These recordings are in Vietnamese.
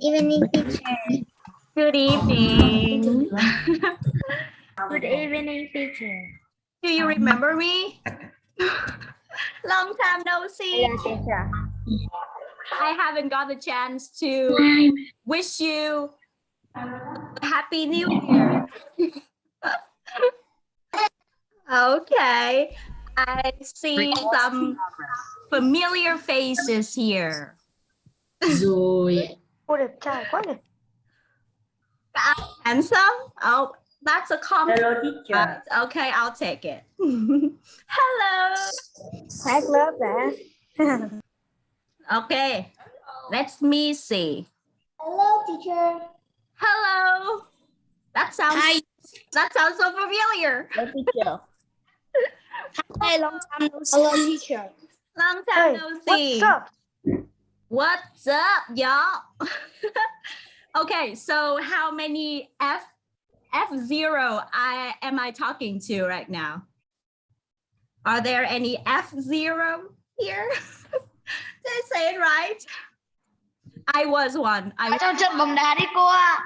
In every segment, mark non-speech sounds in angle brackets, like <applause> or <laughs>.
evening, teacher. Good evening. <laughs> Good evening, teacher. Do you remember me? Long time no see. Yeah, teacher. I haven't got the chance to wish you a happy new year. <laughs> okay. I see some familiar faces here. rồi Cô đẹp trai quá nhỉ? Handsome? Oh, that's a compliment. hello teacher Uh, okay, I'll take it. <laughs> Hello. Hát lớp đã. Okay, let me see. Hello, teacher. Hello. That sounds Hi. that sounds so familiar. hello teacher <laughs> Hey, long time no see. Hello, teacher. Long time Hey, no see. what's up? What's up, y'all? <laughs> okay, so how many F F zero I am I talking to right now? Are there any F zero here? <laughs> Did I say it right? I was one. I Cho trận bóng đá đi cô ạ.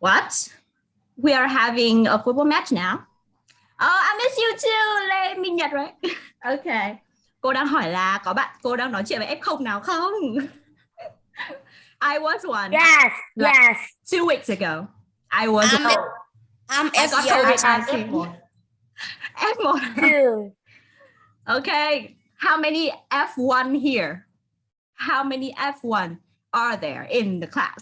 What? We are having a football match now. Oh, I miss you too, Lê Minh Nhật right? <laughs> Okay. Cô đang hỏi là có bạn cô đang nói chuyện với F0 nào không? I was one Yes, Like- yes. two weeks ago. I was I'm I'm I got F0 COVID-19. F1. Two. Okay. How many F1 here? How many F1 are there in the class?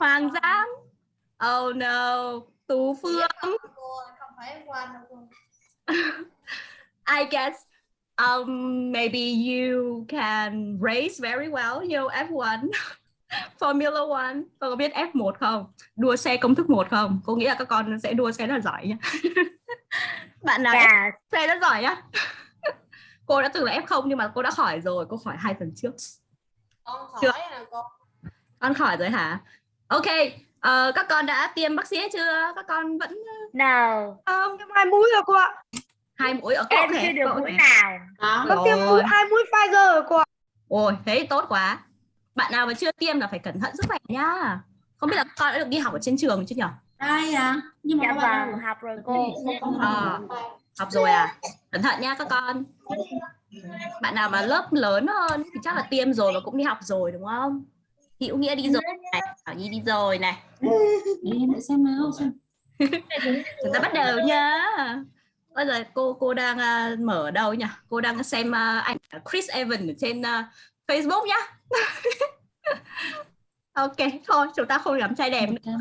Hoàng Giang. Oh no. Tú Phương. <laughs> I guess um maybe you can race very well, you know, F1. <laughs> Formula One. Con có biết F1 không? Đua xe công thức 1 không? Cô nghĩ là các con sẽ đua xe rất là giỏi nhá. <laughs> Bạn nào Yes. xe rất giỏi nhá. <laughs> cô đã từng là F0 nhưng mà cô đã khỏi rồi, cô khỏi hai tuần trước. con Chưa. khỏi là con Con khỏi rồi hả? Ok, ờ, các con đã tiêm vaccine chưa? Các con vẫn No. không? hai mũi rồi cô ạ Hai mũi ở Em chưa được mũi nào. đó có tiêm mũi hai mũi Pfizer rồi cô ạ Ôi, thế thì tốt quá. Bạn nào mà chưa tiêm là phải cẩn thận sức khỏe nhá. Không biết là con đã được đi học ở trên trường chứ nhỉ? đây à nhưng mà Dạ vâng, học rồi cô. Ờ, học rồi à? Cẩn thận nha các con. Bạn nào mà lớp lớn hơn thì chắc là tiêm rồi và cũng đi học rồi đúng không? Hữu Nghĩa đi rồi này, Thảo Nhi đi rồi này. em để xem nào xem <laughs> Chúng ta bắt đầu nhá. Bây giờ cô cô đang à, mở đâu nhỉ? Cô đang xem à, ảnh Chris Evans ở trên à, Facebook nhá. <laughs> ok, thôi chúng ta không làm trai đẹp nữa.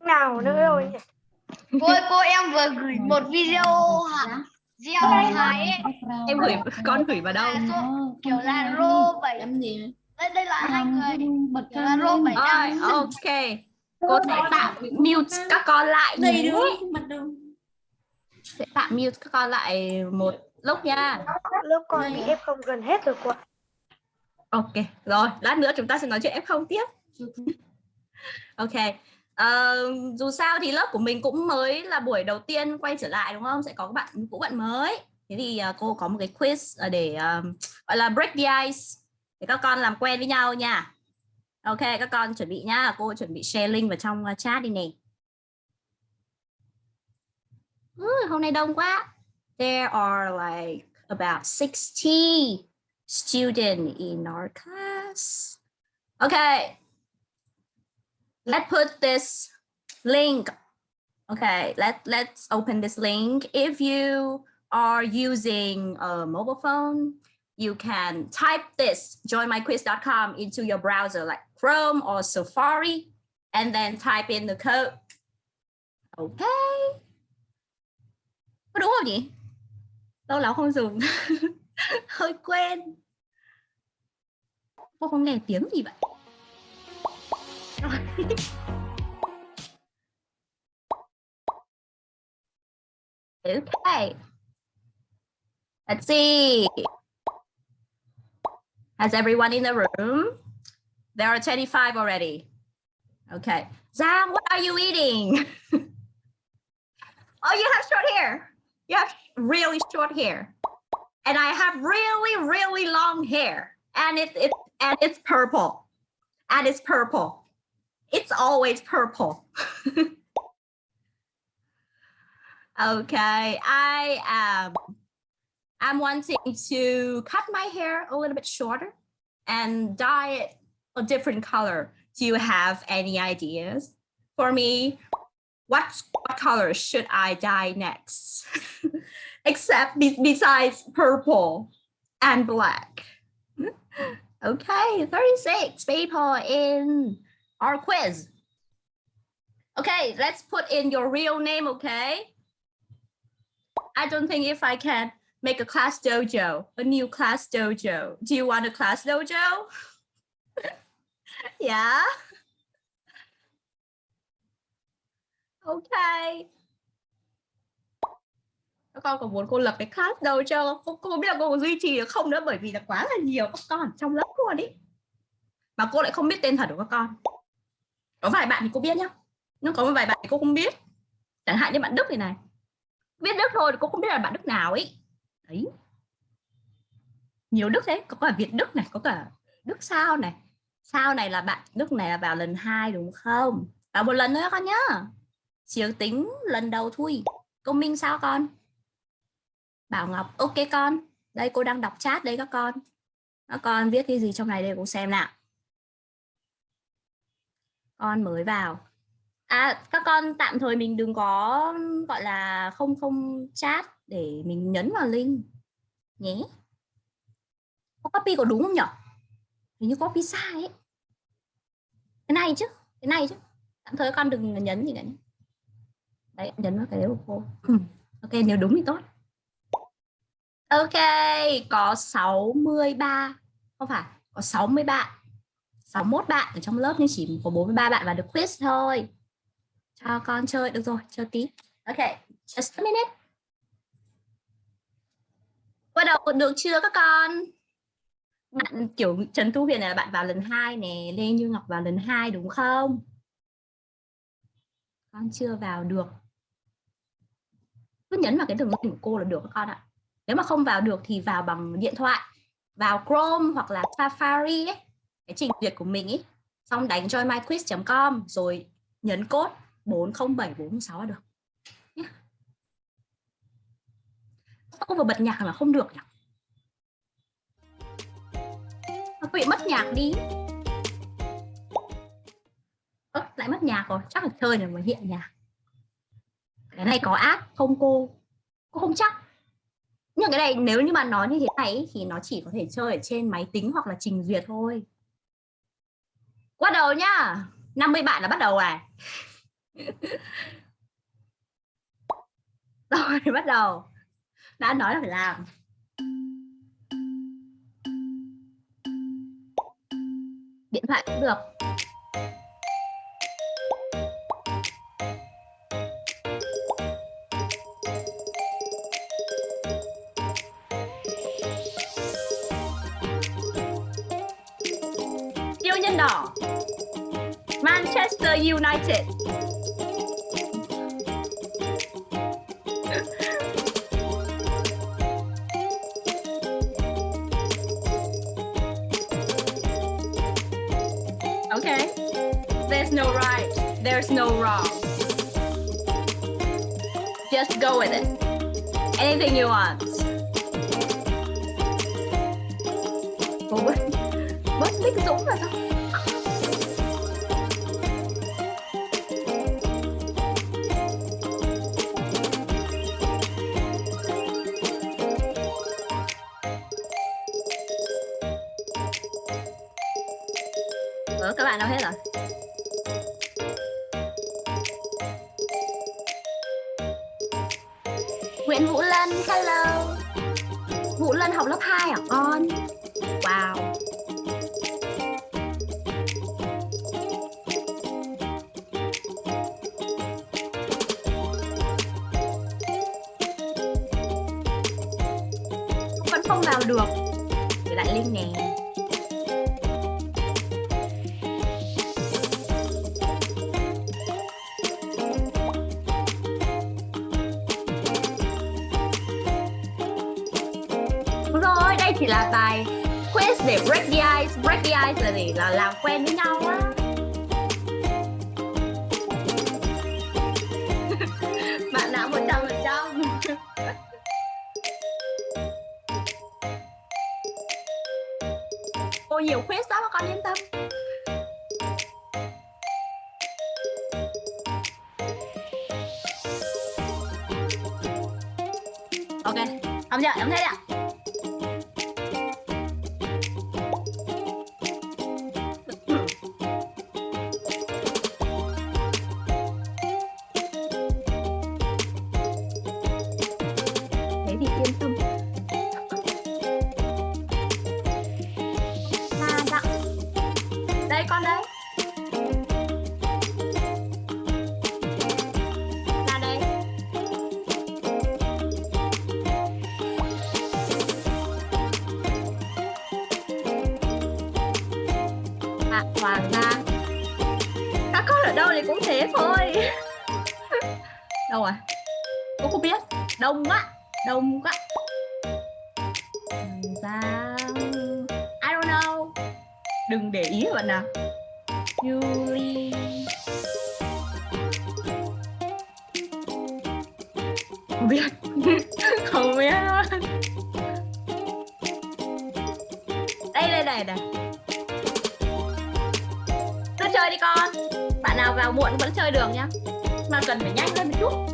Nào nữa rồi nhỉ Cô ơi, cô em vừa gửi một video hả? Gieo thái ấy. Em gửi con gửi vào đâu? Số- kiểu là rô bảy gì đây đây là hai người bật Kiểu là rô bảy Rồi, ok. Cô sẽ tạm mute các con lại đây nhé. Sẽ tạm mute các con lại một lúc nha. lớp con bị F0 gần hết rồi cô Ok, rồi, lát nữa chúng ta sẽ nói chuyện F0 tiếp. Ok. Ờ, dù sao thì lớp của mình cũng mới là buổi đầu tiên quay trở lại đúng không? Sẽ có các bạn cũ bạn mới. Thế thì ờ, cô có một cái quiz ờ, để ờ, gọi là break the ice để các con làm quen với nhau nha. Ok, các con chuẩn bị nhá. Cô chuẩn bị share link vào trong ờ, chat đi nè. Ừ, hôm nay đông quá. There are like about 60 students in our class. Okay. Let's put this link. Okay, let, let's open this link. If you are using a mobile phone, you can type this joinmyquiz.com into your browser like Chrome or Safari and then type in the code. Okay. Có đúng không nhỉ? Lâu lắm không dùng. <laughs> Hơi quen. Cô không nghe tiếng gì vậy? <laughs> Okay. Let's see. Has everyone in the room? There are 25 already. Okay. Zam, what are you eating? <laughs> oh, you have short hair. You have really short hair. And I have really, really long hair. And it, it and it's purple. and it's purple. It's always purple. <laughs> okay, I am I'm wanting to cut my hair a little bit shorter and dye it a different color. Do you have any ideas for me? What, what color should I dye next? <laughs> Except be besides purple and black. <laughs> Okay, 36 people in our quiz. Okay, let's put in your real name, okay? I don't think if I can make a class dojo, a new class dojo. Do you want a class dojo? <laughs> yeah. OK. Các con có muốn cô lập cái class dojo cô, cô không biết là cô có duy trì được không nữa bởi vì là quá là nhiều các con trong lớp luôn ý. Mà cô lại không biết tên thật của các con. Có vài bạn thì cô biết nhá. Nhưng có một vài bạn thì cô không biết. Chẳng hạn như bạn Đức này này. Biết Đức thôi thì cô không biết là bạn Đức nào ấy đấy nhiều đức đấy. có cả việt đức này có cả đức sao này sao này là bạn đức này là vào lần hai đúng không vào một lần nữa con nhá chiếu tính lần đầu thôi công minh sao con? Bảo ngọc, ok con. Đây, cô đang đọc chat đấy các con. Các con viết cái gì trong này đây cô xem nào. Con mới vào. À các con tạm thời mình đừng có, gọi là, không không chat để mình nhấn vào link nhé. Có copy có đúng không nhỉ hình như copy sai ấy. Cái này chứ, cái này chứ. Tạm thời con đừng nhấn gì cả nhé đấy nhấn vào cái đấy của cô. Ok nếu đúng thì tốt. Ok có 63 không phải có 60 bạn 61 bạn ở trong lớp nhưng chỉ có 43 bạn vào được quiz thôi. Cho con chơi được rồi chơi tí. Ok just a minute. Bắt đầu được chưa các con? Bạn kiểu Trần Thu Huyền là bạn vào lần hai nè Lê Như Ngọc vào lần hai đúng không? Con chưa vào được cứ nhấn vào cái đường link của cô là được các con ạ. Nếu mà không vào được thì vào bằng điện thoại vào Chrome hoặc là Safari ấy, cái trình duyệt của mình ấy. Xong đánh joinmyquiz.com rồi nhấn code 407406 là được. Sao cô vừa bật nhạc là không được nhỉ? Nó bị mất nhạc đi? Ơ, lại mất nhạc rồi chắc là chơi này mới hiện nhạc cái này có ác không cô? Cô không chắc. Nhưng cái này nếu như mà nói như thế này thì nó chỉ có thể chơi ở trên máy tính hoặc là trình duyệt thôi. Bắt đầu nhá. 50 bạn là bắt đầu à? <laughs> Rồi, bắt đầu. Đã nói là phải làm. Điện thoại cũng được. Manchester United Okay. There's no right. There's no wrong. Just go with it. Anything you want. Ủa, bớt, Bích Dũng rồi? Hạ hoàng ra các con ở đâu thì cũng thế thôi. <laughs> Đâu rồi cô không biết. Đông quá đông quá. Giang I don't know. Đừng để ý bạn nào. Julie nào muộn vẫn chơi được nhá. Mà cần phải nhanh lên một chút.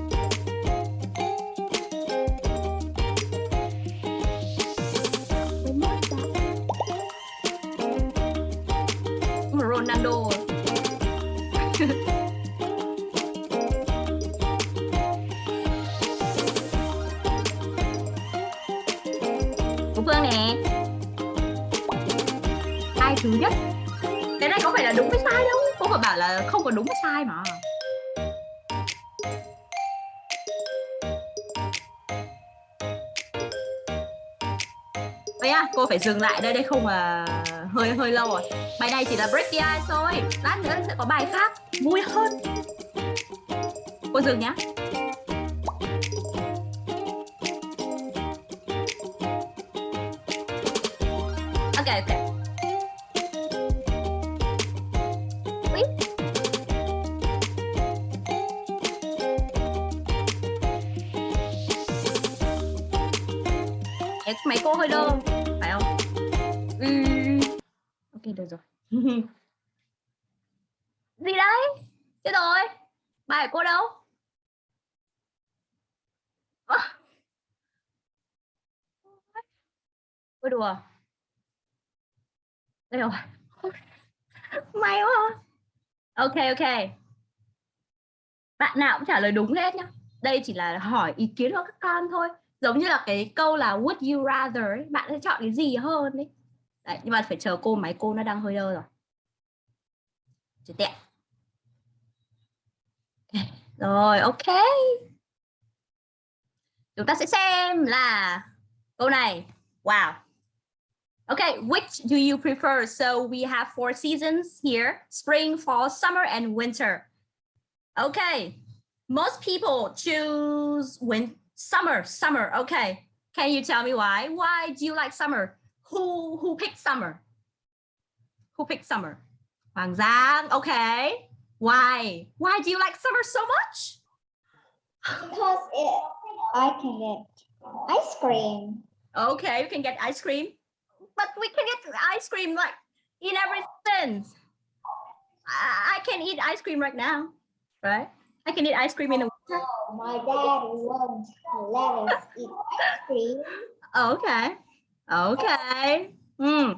Phải dừng lại đây đây không à hơi hơi lâu rồi. Bài này chỉ là break the ice thôi. Lát nữa sẽ có bài khác vui hơn. Cô dừng nhá. Ok. Bạn nào cũng trả lời đúng hết nhá. Đây chỉ là hỏi ý kiến của các con thôi giống như là cái câu là would you rather ấy, bạn sẽ chọn cái gì hơn đấy đấy nhưng mà phải chờ cô máy cô nó đang hơi đơ rồi Chết tiện. rồi ok chúng ta sẽ xem là câu này wow Okay, which do you prefer? So we have four seasons here, spring, fall, summer, and winter. Okay, most people choose win summer, summer. Okay, can you tell me why? Why do you like summer? Who who picked summer? Who picked summer? Hoàng Giang. Okay, why? Why do you like summer so much? Because it, I can get ice cream. Okay, you can get ice cream, but we can get ice cream like in every sense. I, I can eat ice cream right now, right? I can eat ice cream in the winter. Oh, my dad won't let us eat ice cream. <laughs> Okay. Okay. Hmm.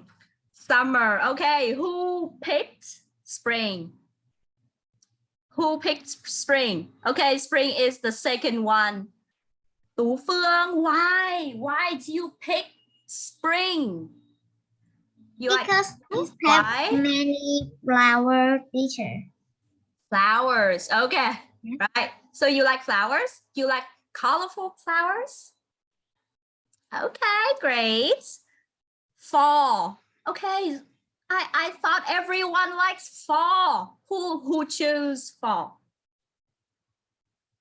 Summer. Okay. Who picked spring? Who picked spring? Okay, spring is the second one. Tú Phương, why? Why do you pick spring? You like Because we why? have many flower teacher. flowers. Okay. Yeah. Right. So you like flowers? You like colorful flowers? Okay, great. Fall. Okay. I, I thought everyone likes fall. Who who choose fall?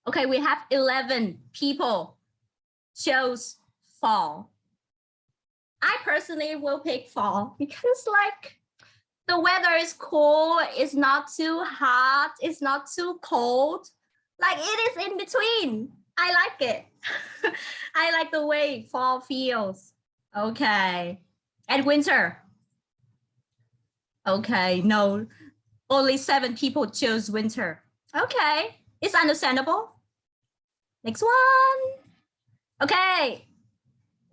Okay, we have 11 people chose fall. I personally will pick fall because like the weather is cool, it's not too hot, it's not too cold. Like it is in between. I like it. <laughs> I like the way fall feels. Okay. And winter. Okay, no. Only seven people chose winter. Okay, it's understandable. Next one. Okay.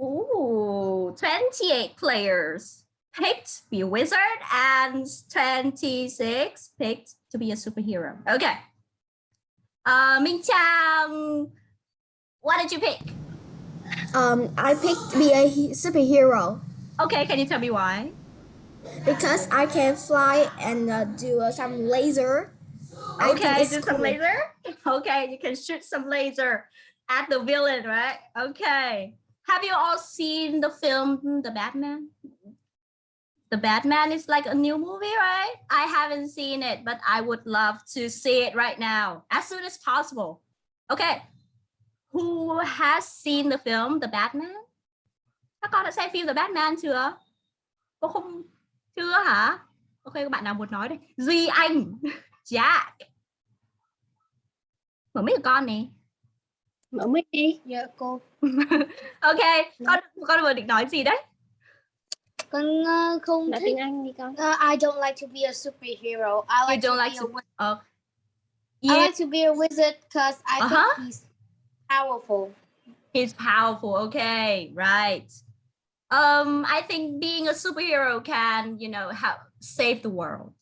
Ooh, 28 players picked to be a wizard and 26 picked to be a superhero. Okay. Uh, Minh Chang, what did you pick? Um, I picked to be a superhero Okay, can you tell me why? because I can fly and uh, do uh, some laser. Okay, do some laser. <laughs> Okay, you can shoot some laser at the villain, right? Okay. Have you all seen the film hmm, The Batman? The Batman is like a new movie, right? I haven't seen it, but I would love to see it right now, as soon as possible. Okay. Who has seen the film The Batman? Các con đã xem phim The Batman chưa? Cô không chưa hả? Ok, các bạn nào muốn nói đây? Duy Anh, <laughs> Jack. Mở mic con này. Mở mic đi. Dạ cô. <laughs> Ok, con con vừa định nói gì đấy? Con ờ, không Nói thích. tiếng Anh đi con. Uh, I don't like to be a superhero. I You like don't to like be to a wi- uh, I like to be a wizard because I Uh-huh. think he's powerful. he's powerful. Okay, right. Um, I think being a superhero can, you know, help save the world.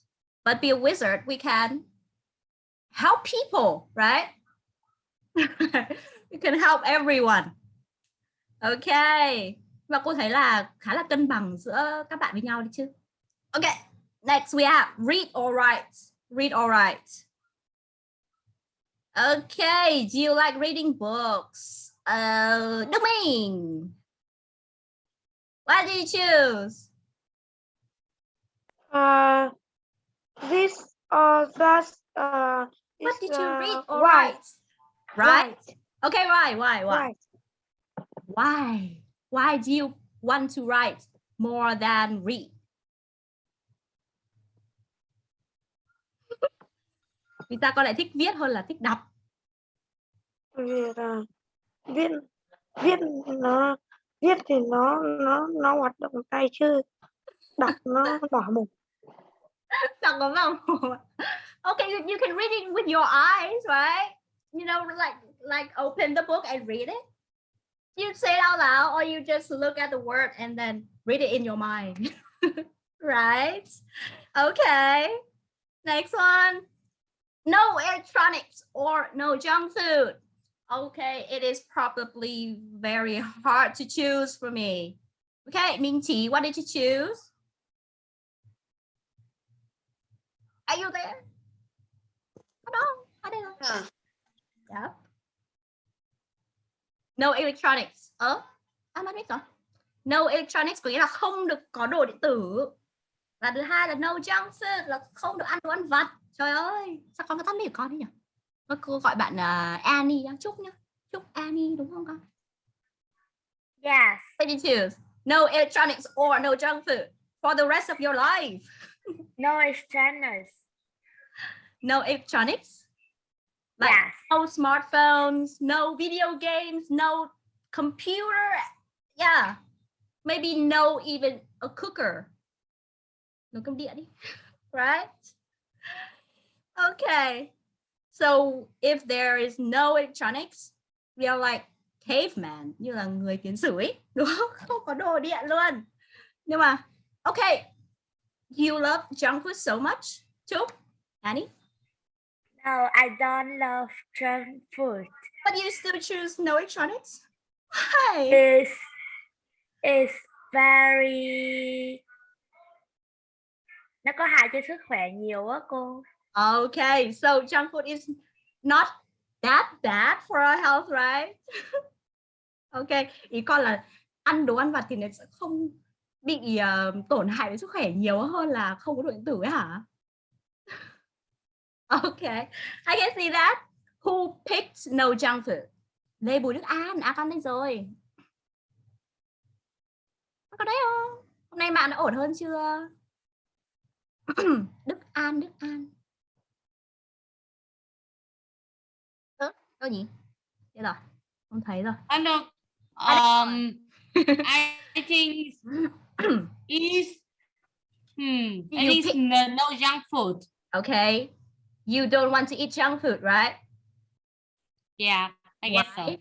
But be a wizard, we can help people, right? <laughs> we can help everyone. Okay. Và cô thấy là khá là cân bằng giữa các bạn với nhau đấy chứ. Okay. Next we have read or write. Read or write. Okay. Do you like reading books? Uh, Minh. What did you choose? Uh, this or that. Uh, What did you uh, read or write? Right. Okay, why? Why? Why? Why? Why do you want to write more than read? <laughs> Vì sao con lại thích viết hơn là thích đọc? Vì là viết viết nó viết thì nó nó nó hoạt động tay chứ đọc nó <laughs> bỏ mồm. Đọc có vào mồm. Okay, you, you can read it with your eyes, right? You know, like like open the book and read it. You say it out loud, or you just look at the word and then read it in your mind, <laughs> right? Okay. Next one. No electronics or no junk food. Okay, it is probably very hard to choose for me. Okay, Ming Qi, what did you choose? Are you there? Hello? Know. Yeah. No electronics. Ơ, à, mất biết rồi. No electronics có nghĩa là không được có đồ điện tử. Và thứ hai là no junk food là không được ăn đồ ăn vặt. Trời ơi, sao con có tắt mic của con thế nhỉ? Thôi Cô gọi bạn uh, Annie nhá, Trúc nhá. Trúc Annie đúng không con? Yes. What did you choose? No electronics or no junk food for the rest of your life. No externals. No electronics. Like Yes. no smartphones, no video games, no computer. Yeah. Maybe no even a cooker. No cơm điện đi. Right? Okay. So if there is no electronics, we are like caveman, như là người tiến sử ấy, <laughs> đúng không? Không có đồ điện luôn. Nhưng mà okay. You love junk food so much, Trúc, Annie? No, I don't love junk food. But you still choose no electronics? Why? It's it's very nó có hại cho sức khỏe nhiều á cô. Okay, so junk food is not that bad for our health, right? <laughs> okay, ý con là ăn đồ ăn vặt thì nó sẽ không bị ờ, tổn hại đến sức khỏe nhiều hơn là không có đồ điện tử ấy hả? Okay, I can see that. Who picked no junk food? Lê Bùi Đức An, à con đây rồi. có đấy không hôm nay bạn đã ổn hơn chưa <clears throat> Đức An Đức An ơ đâu nhỉ đây rồi không thấy rồi I know. Um, I think is <clears throat> hmm. No, no junk food. okay you don't want to eat junk food right Yeah, I guess so.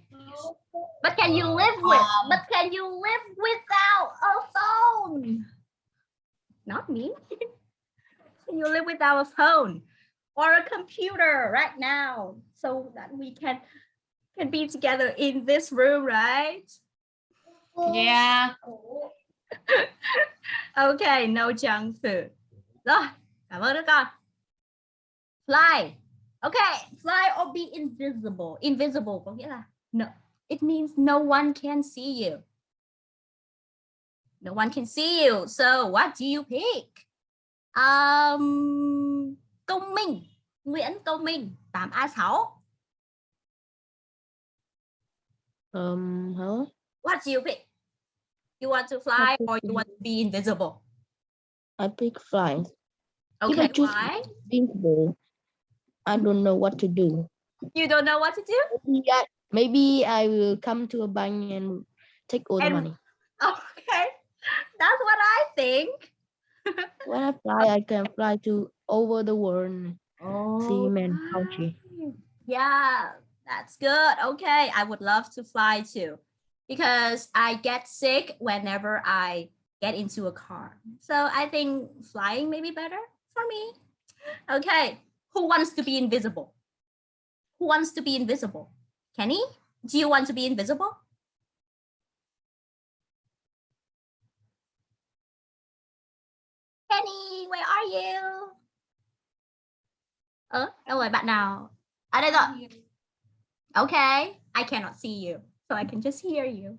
But can you live with? Um, but can you live without a phone? Not me. <laughs> can you live without a phone or a computer right now so that we can can be together in this room, right? Yeah. <laughs> Okay, no junk food. Rồi, cảm ơn các con. Fly. Okay, fly or be invisible. Invisible có nghĩa là no. It means no one can see you. No one can see you. So what do you pick? Um, công minh. Nguyễn Công Minh, 8A6. Um, huh? What do you pick? You want to fly or you want to be invisible? I pick fly. Okay, why? invisible, I don't know what to do. You don't know what to do? Maybe I, maybe I will come to a bank and take all the money. <laughs> Okay, that's what I think. <laughs> When I fly, I can fly to over the world. Oh, See man country. Yeah, that's good. Okay, I would love to fly too because I get sick whenever I get into a car. So I think flying may be better for me. Okay, who wants to be invisible? Who wants to be invisible? Kenny, do you want to be invisible? Kenny, where are you? Ơ, đâu rồi bạn nào? À đây rồi. Okay, I cannot see you, so I can just hear you.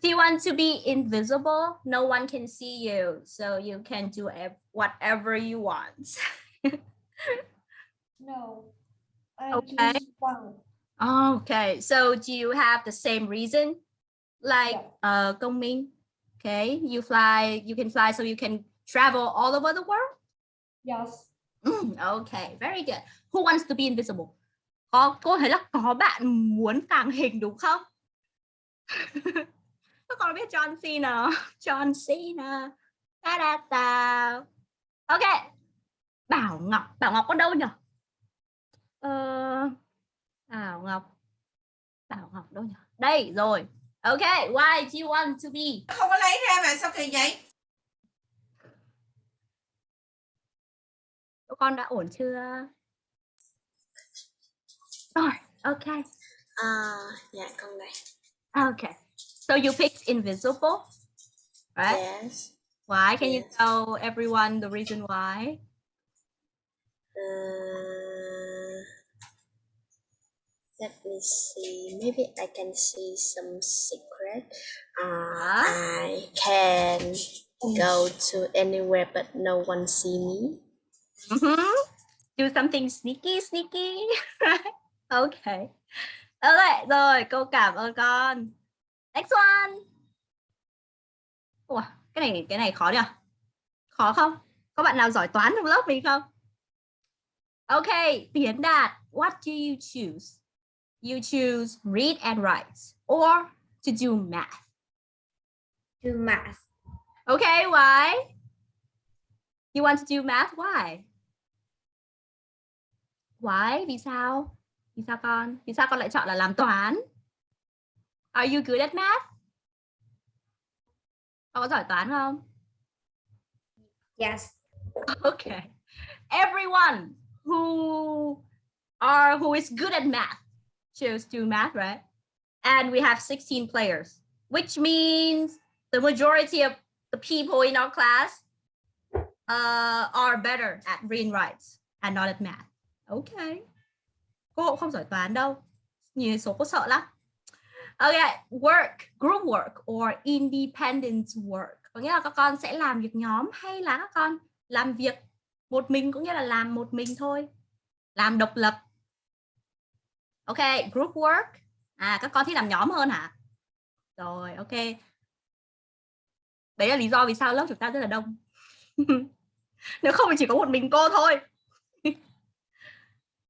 Do you want to be invisible? No one can see you, so you can do whatever you want. <laughs> No. I Okay. Okay, so do you have the same reason? Like uh Công Minh? Okay, you fly, you can fly so you can travel all over the world? Yes. Mm, okay, very good. Who wants to be invisible? Có cô thấy là có bạn muốn tàng hình đúng không? <laughs> Các con biết John Cena? <laughs> John Cena. Ta da ta. Ok. Bảo Ngọc, Bảo Ngọc có đâu nhỉ? Ờ, Bảo Ngọc. Bảo Ngọc đâu nhỉ? Đây rồi. Ok, why do you want to be? không có lấy ra mà sao kỳ vậy Các con đã ổn chưa? Rồi, ok. À, dạ con này. Okay. So you picked invisible, right? Yes. Why? Can you Yes. tell everyone the reason why? Uh, let me see. Maybe I can see some secret. Uh? I can go to anywhere but no one see me. Mhm. Do something sneaky, sneaky. <laughs> okay. Okay, rồi, câu cảm ơn con. Next one. Ủa, cái này cái này khó nhỉ? Khó không? Có bạn nào giỏi toán trong lớp mình không? Okay, Tiến Đạt, what do you choose? You choose read and write or to do math. Do math. Okay, why? You want to do math? Why? Why? Vì sao? Vì sao con? Vì sao con lại chọn là làm toán? Are you good at math? Con có giỏi toán không? Yes. <laughs> Okay. Everyone who are who is good at math chose to math, right? And we have 16 players, which means the majority of the people in our class uh, are better at reading writes and not at math. Okay. Cô không giỏi toán đâu. Nhìn số cô sợ lắm. Okay, work, group work or independent work. Có nghĩa là các con sẽ làm việc nhóm hay là các con làm việc một mình cũng như là làm một mình thôi. Làm độc lập. Ok, group work. À các con thích làm nhóm hơn hả? Rồi, ok. đấy là lý do vì sao lớp chúng ta rất là đông <laughs> nếu không thì chỉ có một mình cô thôi <laughs>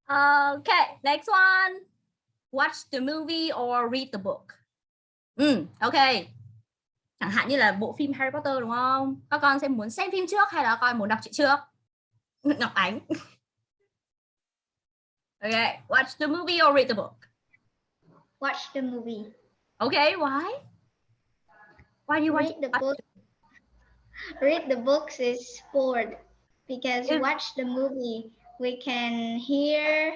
OK, next one watch the movie or read the book ừ ok chẳng hạn như là bộ phim Harry Potter đúng không các con sẽ muốn xem phim trước hay là coi muốn đọc truyện trước Ngọc Ánh okay watch the movie or read the book Watch the movie. okay why why do you Read the book. Read the books is bored because Yeah. watch the movie we can hear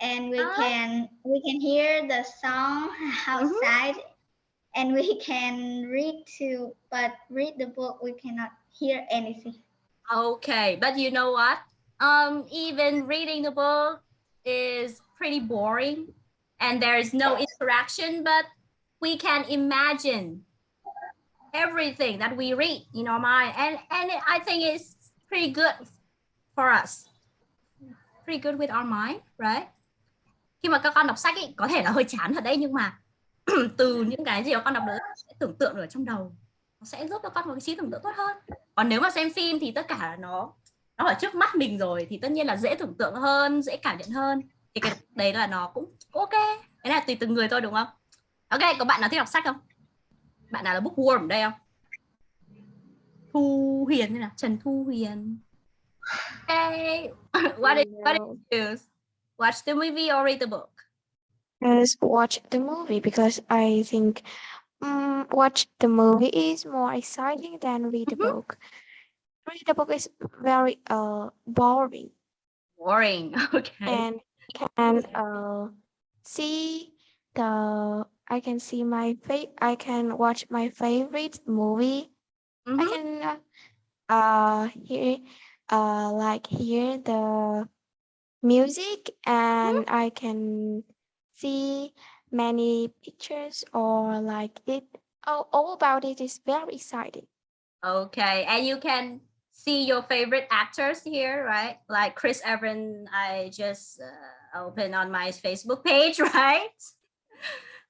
and we can we can hear the song <laughs> Mm-hmm. outside and we can read too but read the book we cannot hear anything. Okay, but you know what? Um, even reading the book is pretty boring and there is no interaction, but we can imagine everything that we read in our mind. And, and I think it's pretty good for us. Pretty good with our mind, right? Khi mà các con đọc sách ý, có thể là hơi chán thật đấy nhưng mà <clears throat> từ những cái gì mà con đọc được sẽ tưởng tượng được trong đầu nó sẽ giúp cho con có cái trí tưởng tượng tốt hơn. Còn nếu mà xem phim thì tất cả nó nó ở trước mắt mình rồi thì tất nhiên là dễ tưởng tượng hơn dễ cảm nhận hơn. Thì cái đấy là nó cũng ok. Cái này là tùy từng người thôi đúng không? Ok có bạn nào thích đọc sách không? Bạn nào là bookworm đây không? Thu Huyền hay là Trần Thu Huyền? Okay. <laughs> what did, what did you choose? Watch the movie or read the book? Yes, watch the movie because I think um, watch the movie is more exciting than read the Mhm. book. Read the book is very uh boring Boring. <laughs> Okay. and can uh see the I can see my fa- I can watch my favorite movie. I Mhm. can uh, uh hear uh like hear the music and I can see many pictures or like it all, all about it is very exciting. Okay, and you can see your favorite actors here, right? Like Chris Evans, I just uh, opened on my Facebook page, <laughs> right?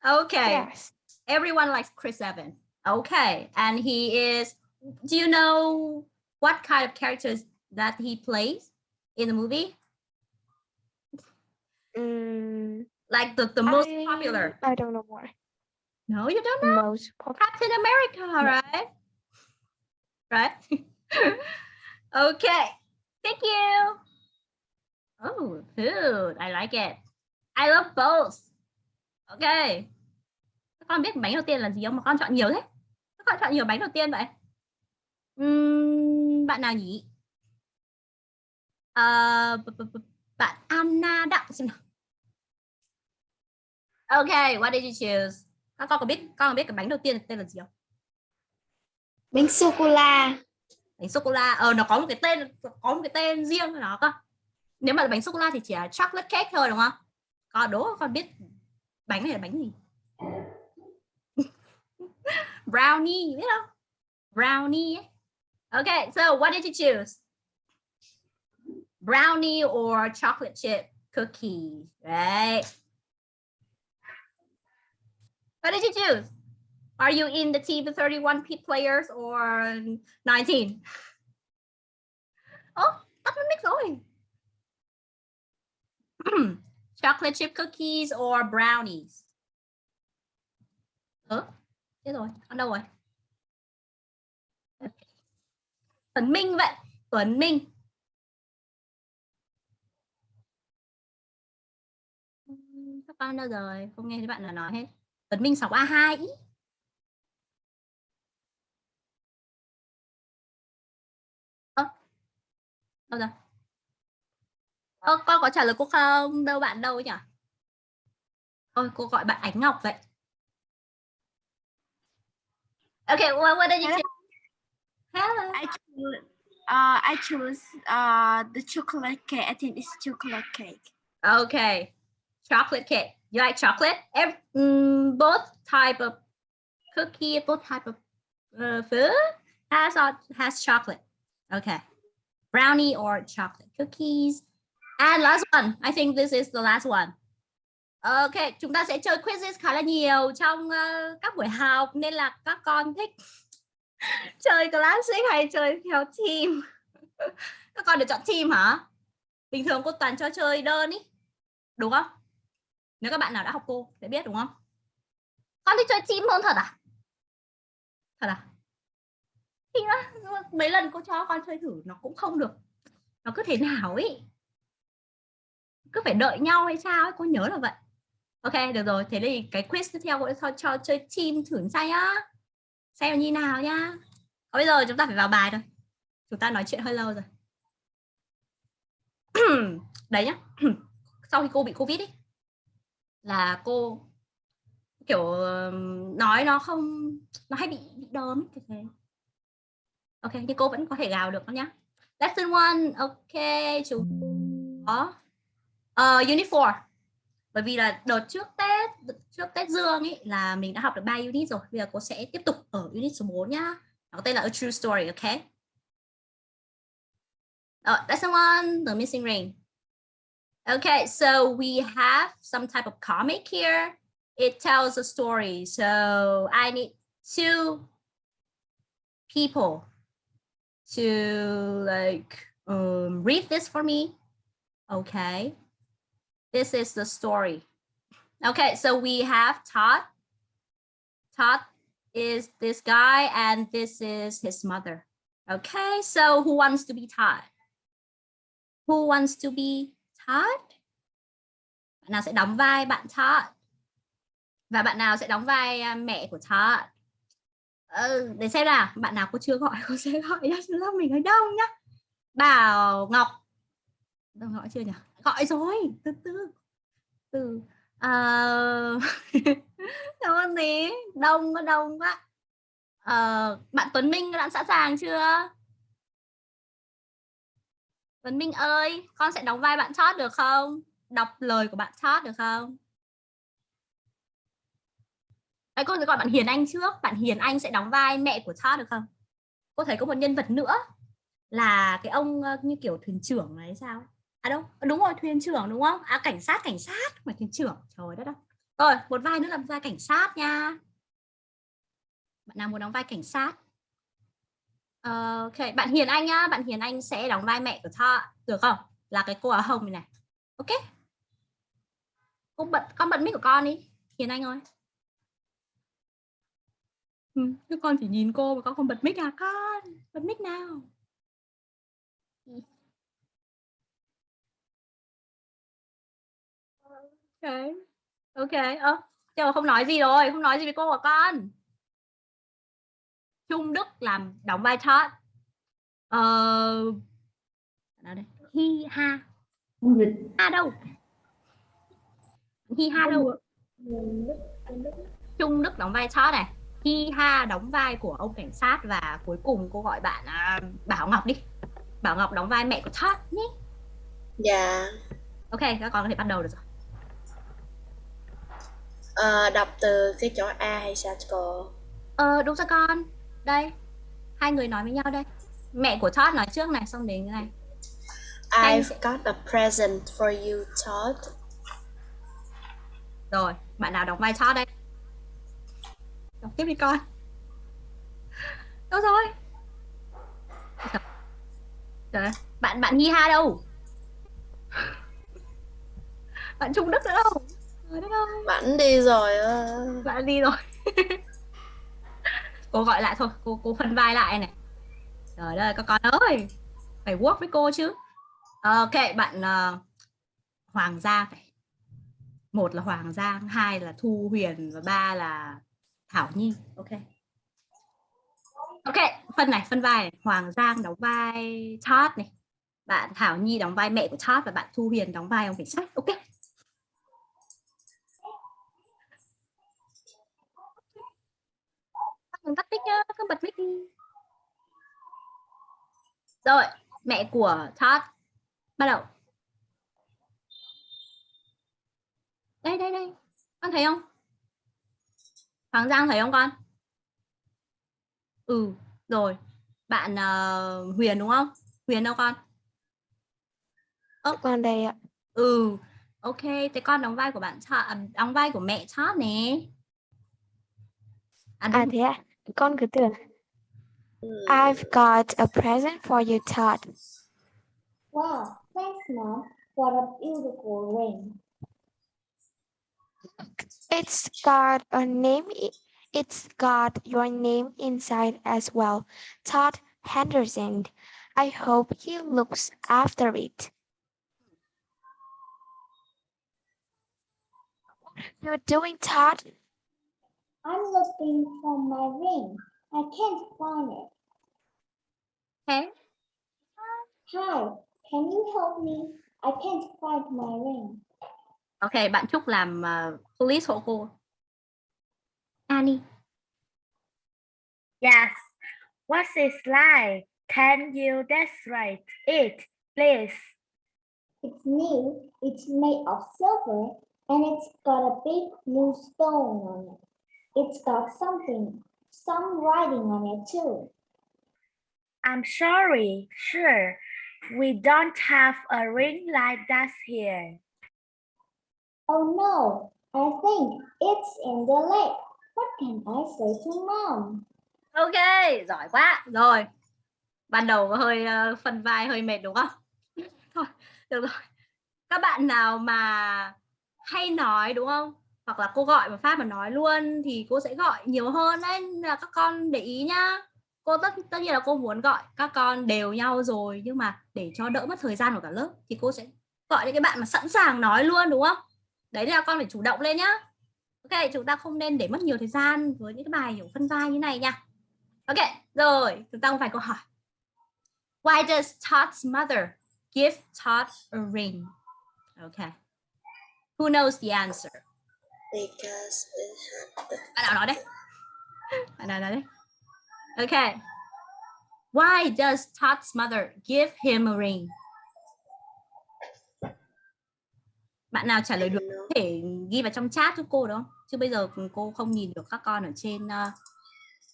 Okay, Yes. everyone likes Chris Evans. Okay, and he is. Do you know what kind of characters that he plays in the movie? Mm, Like the, the most I- popular? I don't know more. No, you don't know. Most. Captain America, right? Right? <laughs> okay. Thank you. Oh, food. I like it. I love both. Okay. Các con biết bánh đầu tiên là gì không? Mà con chọn nhiều thế. Các con chọn nhiều bánh đầu tiên vậy. Ừm, bạn nào nhỉ? B- bạn Anna Đặng xem nào. Okay, what did you choose? Các con có biết con có biết cái bánh đầu tiên tên là gì không? Bánh sô cô la. bánh sô cô la ờ nó có một cái tên có một cái tên riêng nó cơ nếu mà là bánh sô cô la thì chỉ là chocolate cake thôi đúng không còn đố con biết bánh này là bánh gì <laughs> brownie biết không brownie ấy. okay so what did you choose brownie or chocolate chip cookie right what did you choose? Are you in the team of 31 p players or 19 oh tắt nó mic rồi chocolate chip cookies or brownies? Ơ thế rồi con đâu rồi? Tuấn Minh vậy Tuấn Minh. Các bạn đâu rồi? Không nghe thấy bạn nào nói hết. Tuấn Minh 6A2 ý. Ơ, đâu rồi Ơ, con có trả lời cô không đâu bạn đâu nhỉ Ôi cô gọi bạn Ánh Ngọc vậy Okay, well, what did you choose? Hello. I choose, uh, I choose uh, the chocolate cake. I think it's chocolate cake. Okay, chocolate cake. You like chocolate? Every, um, both type of cookie, both type of uh, food has uh, has chocolate. Okay, brownie or chocolate cookies. And last one, I think this is the last one. Okay, chúng ta sẽ chơi quizzes khá là nhiều trong uh, các buổi học nên là các con thích <laughs> chơi classic hay chơi theo team <laughs> các con được chọn team hả bình thường cô toàn cho chơi đơn ý đúng không nếu các bạn nào đã học cô sẽ biết đúng không? Con thích chơi chim hơn thật à? Thật à? Thì nó mấy lần cô cho con chơi thử nó cũng không được. Nó cứ thế nào ấy? Cứ phải đợi nhau hay sao ấy? Cô nhớ là vậy. Ok được rồi. Thế thì cái quiz tiếp theo cô sẽ cho, cho chơi chim thử xem nhá. Xem như nào nhá. Còn bây giờ chúng ta phải vào bài thôi. Chúng ta nói chuyện hơi lâu rồi. <clears throat> Đấy nhá. <clears throat> Sau khi cô bị covid ấy là cô kiểu nói nó không nó hay bị, bị đớn kiểu thế. Ok nhưng cô vẫn có thể gào được đó nhá. Lesson one ok chúng có. Uh, unit 4 bởi vì là đợt trước Tết trước Tết Dương ấy là mình đã học được 3 unit rồi. Bây giờ cô sẽ tiếp tục ở unit số 4 nhá. Nó có tên là a true story ok? Uh, lesson one the missing ring. Okay so we have some type of comic here it tells a story so I need two people to like um, read this for me okay this is the story. Okay, so we have Todd. Todd is this guy and this is his mother. Okay, so who wants to be Todd? Who wants to be Todd? Bạn nào sẽ đóng vai bạn Todd? Và bạn nào sẽ đóng vai à, mẹ của Todd? Ừ, ờ, để xem nào, bạn nào cô chưa gọi <laughs> cô sẽ gọi nhá, lớp mình ở đâu nhá. Bảo Ngọc. Đâu gọi chưa nhỉ? gọi rồi từ từ từ à... cảm ơn tí đông có đông quá à, bạn Tuấn Minh đã sẵn sàng chưa Tuấn Minh ơi con sẽ đóng vai bạn chót được không? Đọc lời của bạn chót được không? Đấy, cô sẽ gọi bạn Hiền Anh trước. Bạn Hiền Anh sẽ đóng vai mẹ của chót được không? Cô thấy có một nhân vật nữa là cái ông ờ, như kiểu thuyền trưởng này sao? À đâu ờ, đúng rồi thuyền trưởng đúng không? À cảnh sát cảnh sát mà thuyền trưởng trời đất đâu rồi một vai nữa là vai cảnh sát nha. Bạn nào muốn đóng vai cảnh sát? Ờ, ok. Bạn Hiền Anh nhá. Bạn Hiền Anh sẽ đóng vai mẹ của Thọ được không? Là cái cô áo hồng này này. Ok. Cô bật con bật mic của con đi. Hiền Anh ơi. Ừ, con chỉ nhìn cô mà con không bật mic à? Con bật mic nào? Ok. Ok. Ơ ờ, không nói gì rồi. Không nói gì với cô của con. Trung Đức làm đóng vai Todd ờ nào đây. Hi ha. Ha đâu? Hi ha đâu? Trung Đức. Đóng vai Todd này. Hi ha đóng vai của ông cảnh sát và cuối cùng cô gọi bạn à, Bảo Ngọc đi. Bảo Ngọc đóng vai mẹ của Todd nhé. Dạ. Ok các con có thể bắt đầu được rồi. Ờ, đọc từ cái chỗ A hay sao cô? Ờ đúng rồi con. Đây. Hai người nói với nhau đây. Mẹ của Todd nói trước này xong đến cái này. I've sẽ- got a present for you, Todd. Rồi, bạn nào đóng vai Todd đây? Đọc tiếp đi con. Đâu rồi? Trời bạn bạn Hi Ha đâu? Bạn Trung Đức nữa đâu? Bẵng đi rồi bạn đi rồi <laughs> cô gọi lại thôi cô cô phân vai lại này. Trời ơi các con ơi phải work với cô chứ. Ok bạn uh, Hoàng Giang phải. Một là Hoàng Giang hai là Thu Huyền và ba là Thảo Nhi. Ok. Ok phân này phân vai này. Hoàng Giang đóng vai Todd này. Bạn Thảo Nhi đóng vai mẹ của Todd và bạn Thu Huyền đóng vai ông cảnh sát ok. Đừng tắt mic nhá cứ bật mic đi. Rồi mẹ của Todd bắt đầu. Đây đây đây. Con thấy không? Hoàng Giang thấy không con? Ừ rồi. Bạn uh, Huyền đúng không? Huyền đâu con? Ơ, con đây ạ. ừ ok. Thế con đóng vai của bạn à, đóng vai của mẹ Todd nè. À, À thế à? Con cứ tưởng I've got a present for you, Todd. Wow, thanks, Mom. What a beautiful ring. It's got a name. It's got your name inside as well, Todd Henderson. I hope he looks after it. What are you doing, Todd? I'm looking for my ring. I can't find it. Okay. Hi, can you help me? I can't find my ring. Ok, bạn Trúc làm uh, police hộ cô. Annie. Yes. What's it like? Can you demonstrate it, please? It's new. It's made of silver and it's got a big blue stone on it. It's got something, some writing on it too. I'm sorry. Sure. We don't have a ring like that here. Oh no, I think it's in the lake. What can I say to mom? Ok, giỏi quá. Rồi. Ban đầu hơi ờ, phần vai hơi mệt đúng không? <laughs> Thôi, được rồi. Các bạn nào mà hay nói đúng không? Hoặc là cô gọi mà phát mà nói luôn thì cô sẽ gọi nhiều hơn đấy Nên là các con để ý nhá. Cô tất tất nhiên là cô muốn gọi các con đều nhau rồi nhưng mà để cho đỡ mất thời gian của cả lớp thì cô sẽ gọi những cái bạn mà sẵn sàng nói luôn đúng không? Đấy là con phải chủ động lên nhá. Ok, chúng ta không nên để mất nhiều thời gian với những cái bài hiểu phân vai như này nha. Ok, rồi, chúng ta không vài câu hỏi. Why does Todd's mother give Todd a ring? Okay. Who knows the answer? Because it the Bạn nào nói đấy? Bạn nào nói đấy? Okay. Why does Todd's mother give him a ring? Bạn nào trả lời được có thể ghi vào trong chat giúp cô được không? Chứ bây giờ cô không nhìn được các con ở trên uh,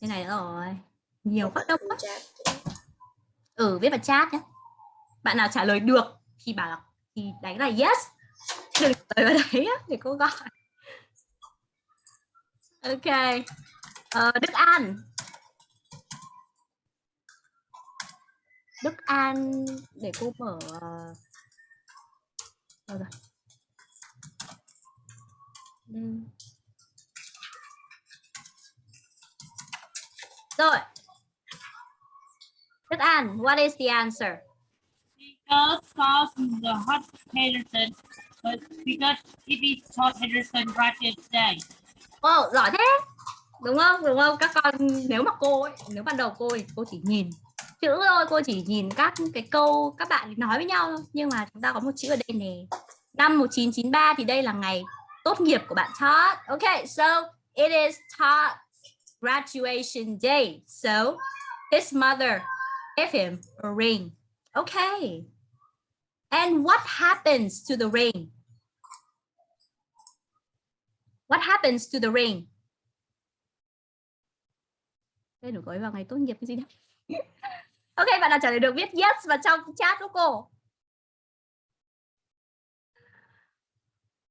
trên này nữa rồi. Nhiều phát đông quá. Ừ, viết vào chat nhé. Bạn nào trả lời được thì bảo là thì đánh là yes. Đừng lời vào đấy á, để cô gọi. Ok. Ờ, Đức An. Đức An để cô mở đâu rồi. Ừm. Rồi. Đức An, what is the answer? Because Todd the hot Henderson, but because it is Todd Henderson writing today. Ồ, giỏi thế. Đúng không? Đúng không? Các con nếu mà cô ấy, nếu ban đầu cô ấy, cô chỉ nhìn chữ thôi, cô chỉ nhìn các cái câu các bạn nói với nhau thôi. Nhưng mà chúng ta có một chữ ở đây nè. Năm 1993 thì đây là ngày tốt nghiệp của bạn Todd. Okay, so it is Todd's graduation day. So his mother gave him a ring. Okay. And what happens to the ring? What happens to the ring? Đây được gọi vào ngày tốt nghiệp cái gì đó. <laughs> ok, bạn nào trả lời được viết yes vào trong chat của cô.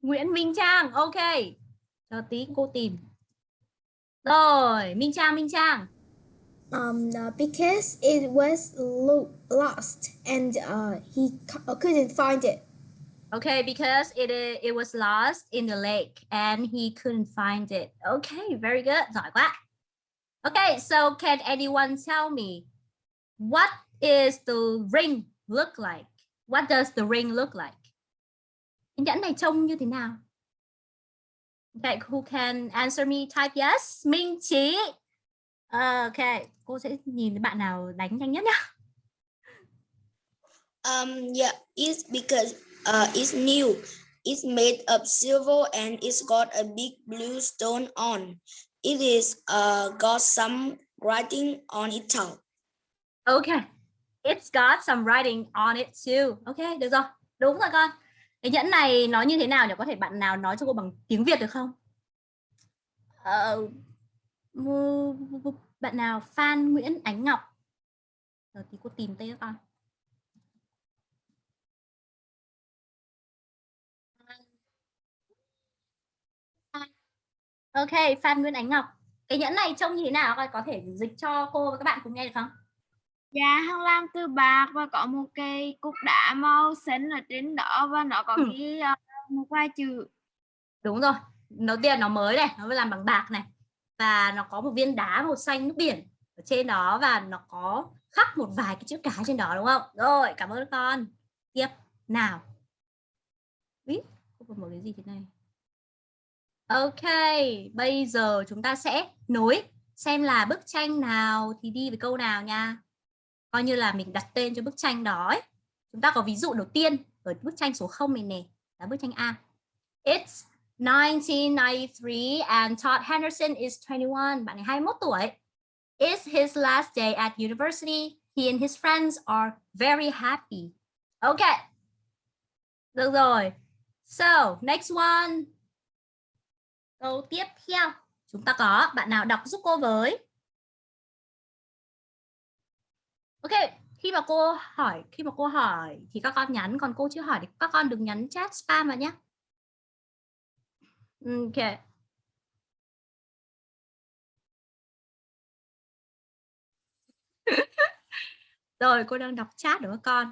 Nguyễn Minh Trang, ok. cho tí cô tìm. Rồi, Minh Trang, Minh Trang. Um, uh, because it was lo- lost and uh, he couldn't find it. Okay, because it it was lost in the lake and he couldn't find it. Okay, very good. Giỏi quá. Okay, so can anyone tell me what is the ring look like? What does the ring look like? Cái nhẫn này trông như thế nào? Okay, who can answer me? Type yes. Minh Chí. Okay, cô sẽ nhìn bạn nào đánh nhanh nhất nhá. Um, yeah, it's because uh, it's new. It's made of silver and it's got a big blue stone on. It is uh, got some writing on it too. Okay. It's got some writing on it too. Ok, được rồi. Đúng rồi con. Cái nhẫn này nó như thế nào nhỉ? Có thể bạn nào nói cho cô bằng tiếng Việt được không? Ờ, mu- bạn nào Phan Nguyễn Ánh Ngọc? Rồi thì cô tìm tên cho con. Ok, Phan Nguyễn Ánh Ngọc. cái nhẫn này trông như thế nào? Có thể dịch cho cô và các bạn cùng nghe được không? Dạ, hân lam từ bạc và có một cây cúc đá màu xanh ở trên đó và nó có Ừ. ghi ờ, một vài chữ. đúng rồi. Đầu tiên nó mới này nó làm bằng bạc này. Và nó có một viên đá màu xanh nước biển ở trên đó và nó có khắc một vài cái chữ cái trên đó đúng không? Rồi cảm ơn con. Tiếp. Nào. Ý, không có một cái gì thế này ok bây giờ chúng ta sẽ nối xem là bức tranh nào thì đi với câu nào nha coi như là mình đặt tên cho bức tranh đó ấy. chúng ta có ví dụ đầu tiên ở bức tranh số 0 này nè là bức tranh A It's 1993 and Todd Henderson is 21. Bạn này 21 tuổi. It's his last day at university. He and his friends are very happy. OK, Được rồi. So, next one. Câu tiếp theo. Chúng ta có bạn nào đọc giúp cô với. Ok, khi mà cô hỏi, khi mà cô hỏi thì các con nhắn, còn cô chưa hỏi thì các con đừng nhắn chat spam vào nhé. Ừ, ok. <laughs> rồi cô đang đọc chat đúng không con.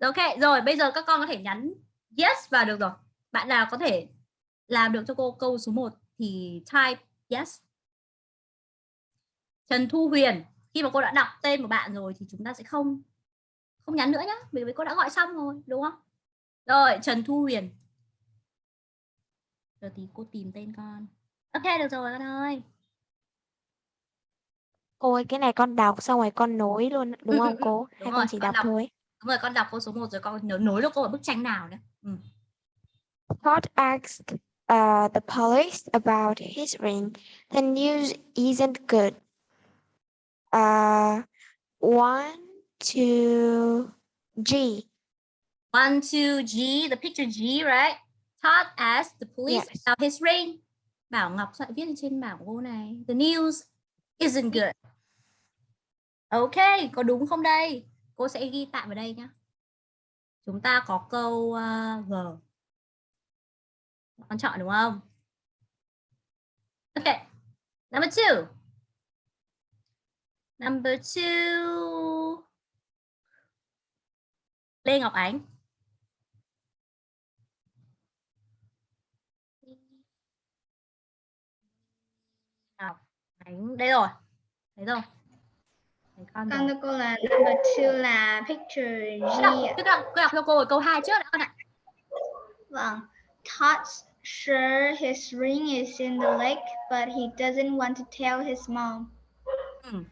Ok, rồi bây giờ các con có thể nhắn yes vào được rồi. Bạn nào có thể làm được cho cô câu số 1 thì type yes. Trần Thu Huyền, khi mà cô đã đọc tên của bạn rồi thì chúng ta sẽ không không nhắn nữa nhá, bởi vì cô đã gọi xong rồi, đúng không? Rồi, Trần Thu Huyền. Giờ thì cô tìm tên con. Ok, được rồi con ơi. Cô ơi, cái này con đọc xong rồi con nối luôn đúng không cô? <laughs> Hay Đúng con rồi, chỉ con đọc đọc. thôi? Đúng rồi, con đọc câu số 1 rồi con nhớ nối được cô ở bức tranh nào nữa. Ừ. Todd asked uh, the police about his ring. The news isn't good. Uh, one, two, G. One, two, G, the picture G, right? Todd asked the police Yes. about his ring. Bảo Ngọc sẽ viết trên bảng cô này. The news isn't good. Ok, có đúng không đây? Cô sẽ ghi tạm vào đây nhá. Chúng ta có câu uh, G. Con chọn đúng không? Ok. Number two. Number two. Lê Ngọc Ánh. Ngọc Ánh. Đây rồi. Thấy rồi. Con. Con cô là number two là picture G Cứ đọc, cứ đọc, cho cô câu 2 trước đã con ạ. Vâng. Todd's sure his ring is in the lake, but he doesn't want to tell his mom. Ừ.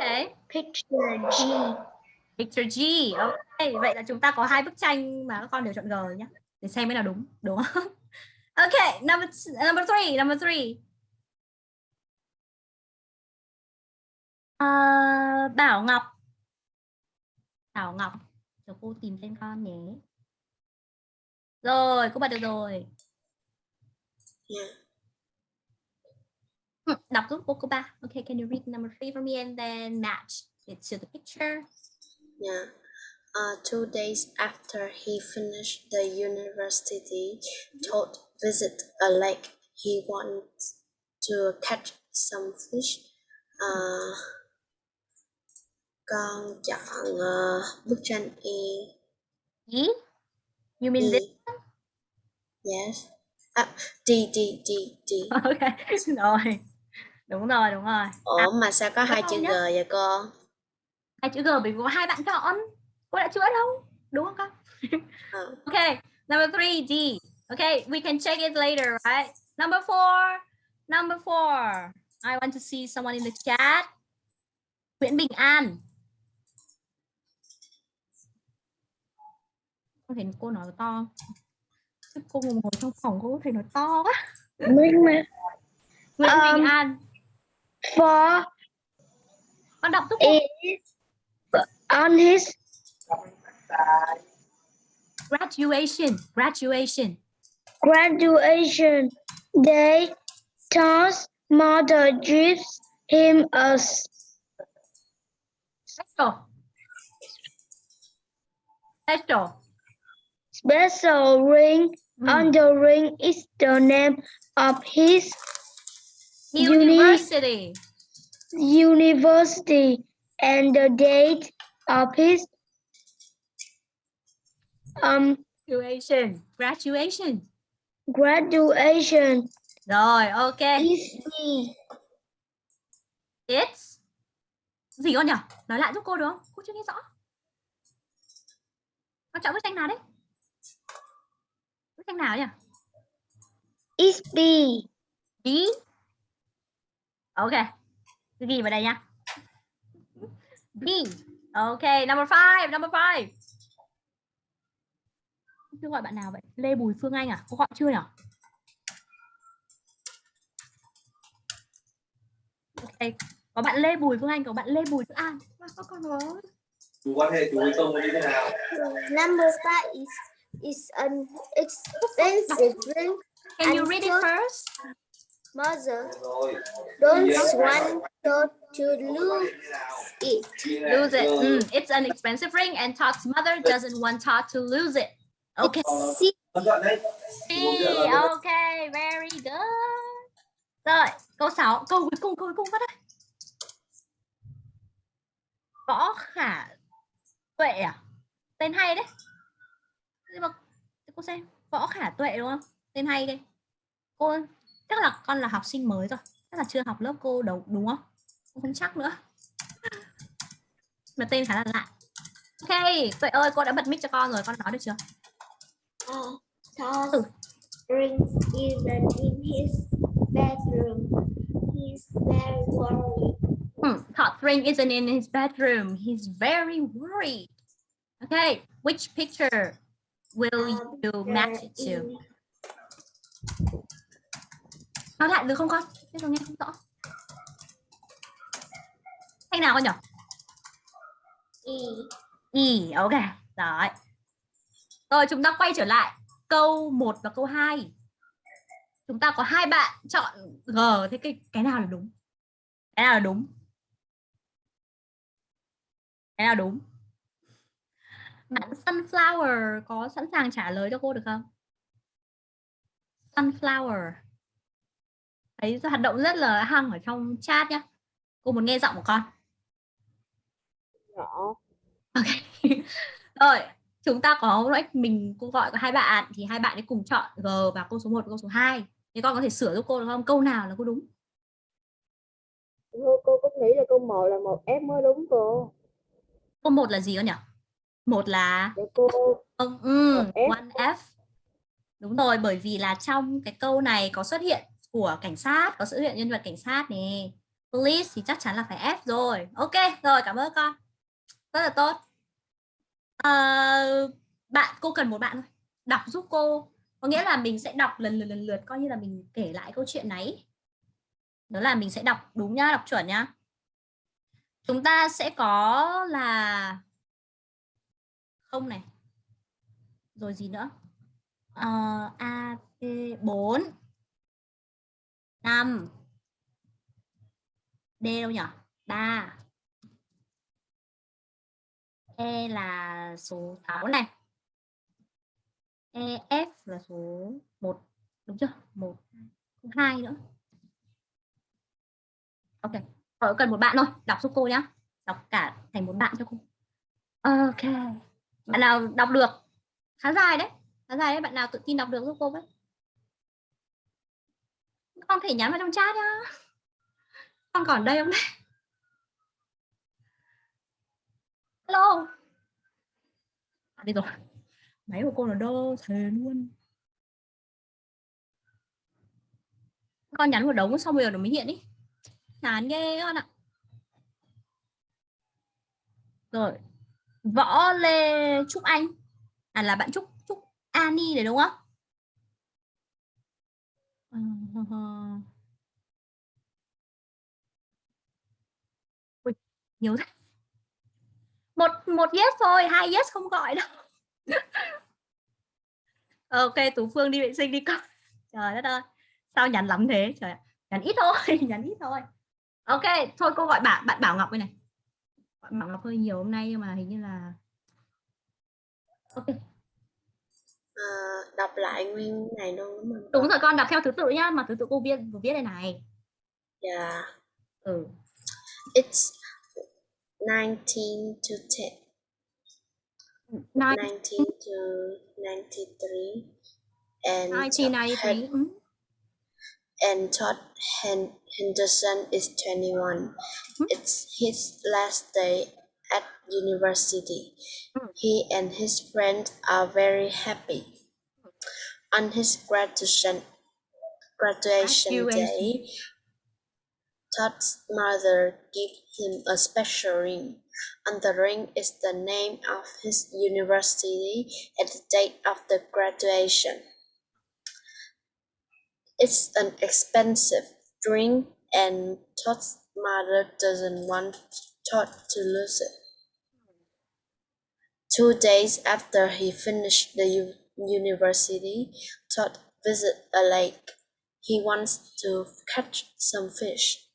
Ok. Picture G. Picture G. Ok. Vậy là chúng ta có hai bức tranh mà các con đều chọn G nhé. Để xem cái nào đúng. Đúng không? <laughs> Ok. Number, number three. Number three. Ờ, Bảo Ngọc. Bảo Ngọc. Cho cô tìm tên con nhé. Rồi, cô bật được rồi. Yeah. Ừ, Đọc giúp cô cô ba. Okay, can you read number three for me and then match it to the picture? Yeah. Uh, two days after he finished the university, Todd visit a lake. He wants to catch some fish. Uh, con chọn uh, bức tranh E. E? You mean E. this? Yes. À, D, D, D, D. Ok, <laughs> rồi. Đúng rồi, đúng rồi. Ủa mà sao có hai chữ G vậy cô? Hai chữ G bởi vì hai bạn chọn. Cô đã chữa đâu? Đúng không con? Ờ. <laughs> Okay, number three, D. Okay, we can check it later, right? Number four, number four. I want to see someone in the chat. Nguyễn Bình An. Có thể cô nói to. Chứ cô ngồi trong phòng cô có thể nói to quá. Nguyễn Nguyễn Bình Um, An. For Con đọc giúp cô. on his Graduation, graduation. graduation day, Todd's mother gives him a Special. Special. Special ring On the ring is the name of his University. university and the date of his um Graduation. Graduation. graduation Rồi, ok. B. It's gì con nhỉ? Nói lại giúp cô được không? Cô chưa nghe rõ. Con chọn bức tranh nào đấy? Tranh nào nhỉ? Is B. B. Ok. Cứ ghi vào đây nha. B. Ok, number five, number five. Chưa gọi bạn nào vậy? Lê Bùi Phương Anh à? Cô gọi chưa nhỉ? Ok. Có bạn Lê Bùi Phương Anh, có bạn Lê Bùi Phương An. Có con rồi. chú quan hệ chú với công như thế nào Number five is is an expensive drink. Can you read it first? Mother don't want her to lose it. Lose it. Mm, it's an expensive ring and Todd's mother doesn't want Todd to lose it. Okay. See, Ấn đoạn đấy C. Okay, very good. Rồi, câu 6, câu cuối cùng, câu cuối cùng bắt đây. Võ Khả Tuệ à? Tên hay đấy. Nhưng mà cô xem, Võ Khả Tuệ đúng không? Tên hay đây. Cô chắc là con là học sinh mới rồi. Chắc là chưa học lớp cô đâu đúng không? Cô không chắc nữa. Mà tên khá là lạ. Ok, Tuệ ơi, cô đã bật mic cho con rồi, con nói được chưa? Uh, Todd's rings even in his bedroom. He's very worried. Hmm, Todd ring isn't in his bedroom. He's very worried. Okay, which picture will Um, you match it to? Nói lại được không con? Biết rồi nghe không rõ. Thanh nào con nhỉ? E. Y, ok. Rồi. Rồi chúng ta quay trở lại câu 1 và câu 2. Chúng ta có hai bạn chọn G, thế cái cái nào là đúng? Cái nào là đúng? Cái nào đúng? Bạn Sunflower có sẵn sàng trả lời cho cô được không? Sunflower. Thấy hoạt động rất là hăng ở trong chat nhá. Cô muốn nghe giọng của con. Rõ. Ok. <laughs> Rồi, chúng ta có lúc mình cô gọi có hai bạn thì hai bạn ấy cùng chọn G và câu số 1 và câu số 2. Thì con có thể sửa giúp cô được không? Câu nào là cô đúng? Cô, cô cũng nghĩ là câu 1 là một F mới đúng cô. Câu 1 là gì con nhỉ? Một là ừ, F. one F. Đúng rồi, bởi vì là trong cái câu này có xuất hiện của cảnh sát, có xuất hiện nhân vật cảnh sát nè. Police thì chắc chắn là phải F rồi. Ok, rồi cảm ơn con. Rất là tốt. Ờ, bạn cô cần một bạn thôi. Đọc giúp cô. Có nghĩa là mình sẽ đọc lần lượt lần lượt coi như là mình kể lại câu chuyện này. Đó là mình sẽ đọc đúng nhá, đọc chuẩn nhá. Chúng ta sẽ có là không này. Rồi gì nữa? Ờ, A T 4 5 D đâu nhỉ ba. E là số 6 này. E F là số 1 đúng chưa? 1 2 nữa. Ok. Rồi cần một bạn thôi. Đọc giúp cô nhá. Đọc cả thành một bạn cho cô. Ok bạn nào đọc được? Khá dài đấy. Khá dài đấy bạn nào tự tin đọc được giúp cô với? Con thể nhắn vào trong chat nhá. Con còn đây không đấy hello. À, đi rồi. Máy của cô là đơ thề luôn. Con nhắn một đống xong bây giờ nó mới hiện ý chán ghê con ạ. Rồi Võ Lê Trúc Anh à là bạn Trúc Trúc Ani đấy đúng không? <laughs> Ui, nhiều thế. Một một yes thôi, hai yes không gọi đâu. <laughs> ok, Tú Phương đi vệ sinh đi con. Trời đất ơi. Sao nhắn lắm thế? Trời ạ. Nhắn ít thôi, <laughs> nhắn ít thôi. Ok, thôi cô gọi bạn bạn Bảo Ngọc đây này. Bảo Ngọc hơi nhiều hôm nay nhưng mà hình như là Ok. Ờ, đọc lại nguyên này luôn đúng rồi con đọc theo thứ tự nhá mà thứ tự cô viết vừa viết đây này Yeah. ừ It's 19 to 10. Nine- 19 to 93. And Todd 1993 Hen- ừ. And Todd Hen- Henderson is 21. Hmm. It's his last day at university. Hmm. He and his friends are very happy. On his graduation graduation day, Todd's mother gave him a special ring. On the ring is the name of his university and the date of the graduation. It's an expensive ring, and Todd's mother doesn't want Todd to lose it. Two days after he finished the university, Todd visited a lake. He wants to catch some fish.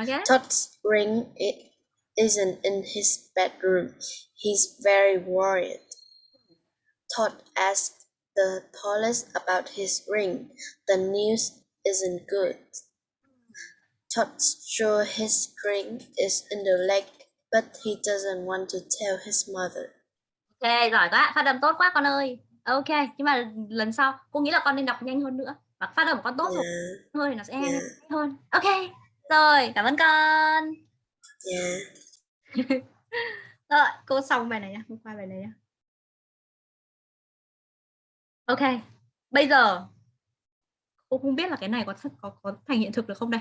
okay Todd's ring it isn't in his bedroom. He's very worried. Todd asked the police about his ring. The news isn't good. Todd's sure his ring is in the lake, but he doesn't want to tell his mother. ok giỏi quá phát âm tốt quá con ơi ok nhưng mà lần sau cô nghĩ là con nên đọc nhanh hơn nữa và phát âm của con tốt rồi Yeah, thôi thì nó sẽ Yeah. nhanh hơn ok rồi cảm ơn con yeah. <laughs> rồi cô xong bài này nhá cô qua bài này nhá ok bây giờ cô không biết là cái này có có có thành hiện thực được không đây?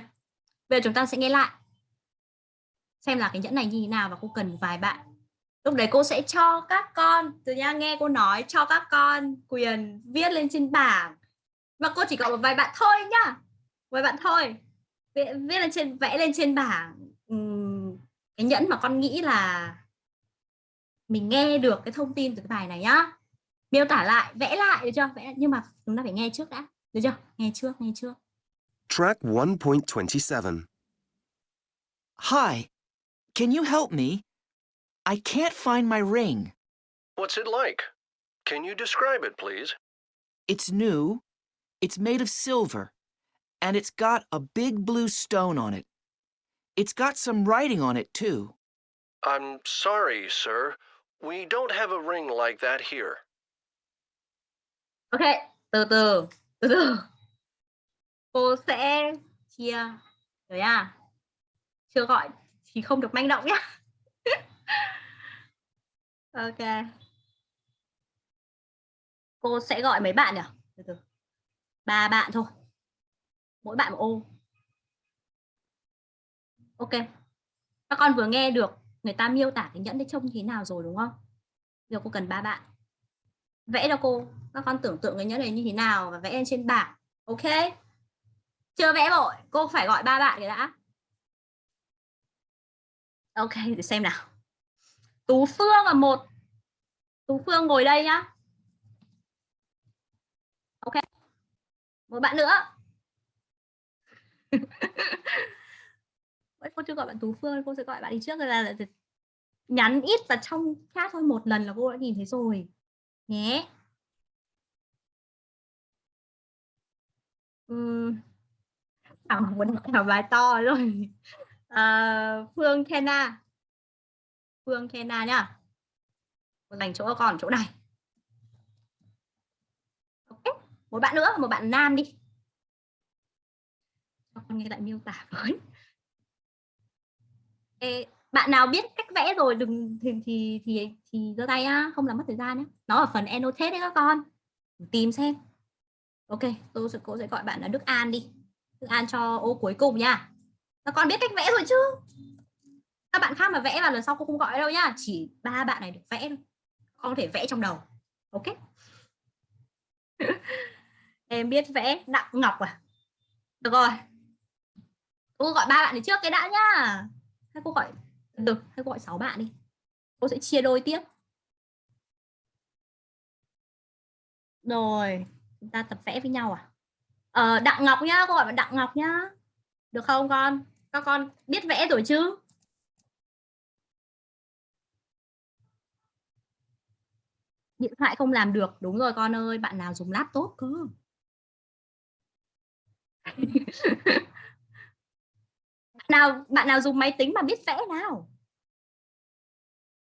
Bây giờ chúng ta sẽ nghe lại xem là cái nhẫn này như thế nào và cô cần vài bạn. Lúc đấy cô sẽ cho các con từ nha nghe cô nói cho các con quyền viết lên trên bảng. Và cô chỉ có một vài bạn thôi nhá. Vài bạn thôi. Viết, viết lên trên vẽ lên trên bảng. Cái nhẫn mà con nghĩ là mình nghe được cái thông tin từ cái bài này nhá. Miêu tả lại vẽ lại được chưa vẽ nhưng mà chúng ta phải nghe trước đã được chưa nghe trước nghe trước Track 1.27. Hi, can you help me? I can't find my ring. What's it like? Can you describe it, please? It's new, it's made of silver, and it's got a big blue stone on it. It's got some writing on it, too. I'm sorry, sir. We don't have a ring like that here. Ok, từ từ từ từ. Cô sẽ chia rồi à chưa gọi thì không được manh động nhá. <laughs> Ok. Cô sẽ gọi mấy bạn nhỉ? Từ từ. Ba bạn thôi. Mỗi bạn một ô. Ok. Các con vừa nghe được người ta miêu tả cái nhẫn đấy trông thế nào rồi đúng không? Giờ cô cần ba bạn. Vẽ cho cô các con tưởng tượng cái nhẫn này như thế nào và vẽ lên trên bảng. Ok? Chưa vẽ vội. Cô phải gọi ba bạn rồi đã. Ok, để xem nào. Tú phương là một. Tú phương ngồi đây nhá. Ok. Một bạn nữa. Cô chưa gọi bạn tú phương, cô sẽ gọi bạn đi trước rồi là là- nhắn ít và trong chat thôi. Một lần là cô đã nhìn thấy rồi. Nhé. Um, à, muốn thảo bài to rồi à, ờ, Phương Kena. Phương Kena nhá. Một dành chỗ còn con chỗ này. Ok một bạn nữa một bạn nam đi. Cho con nghe lại miêu tả <laughs> với. Ê, bạn nào biết cách vẽ rồi đừng thì thì thì thì giơ tay á không làm mất thời gian nhé nó ở phần annotate đấy các con. Tìm xem ok, tôi sẽ, cô sẽ gọi bạn là Đức An đi. Đức An cho ô cuối cùng nha. Các con biết cách vẽ rồi chứ? Các bạn khác mà vẽ vào lần sau cô không gọi đâu nhá chỉ ba bạn này được vẽ thôi. Con thể vẽ trong đầu. Ok. <laughs> Em biết vẽ đặng ngọc à? Được rồi. Cô gọi ba bạn này trước cái đã nhá hay cô gọi, được, hay cô gọi sáu bạn đi. Cô sẽ chia đôi tiếp. Rồi chúng ta tập vẽ với nhau à? Ờ, đặng ngọc nhá cô gọi bạn đặng ngọc nhá. Được không con? Các con biết vẽ rồi chứ? Điện thoại không làm được. Đúng rồi con ơi bạn nào dùng laptop cơ? <laughs> Bạn nào bạn nào dùng máy tính mà biết vẽ nào?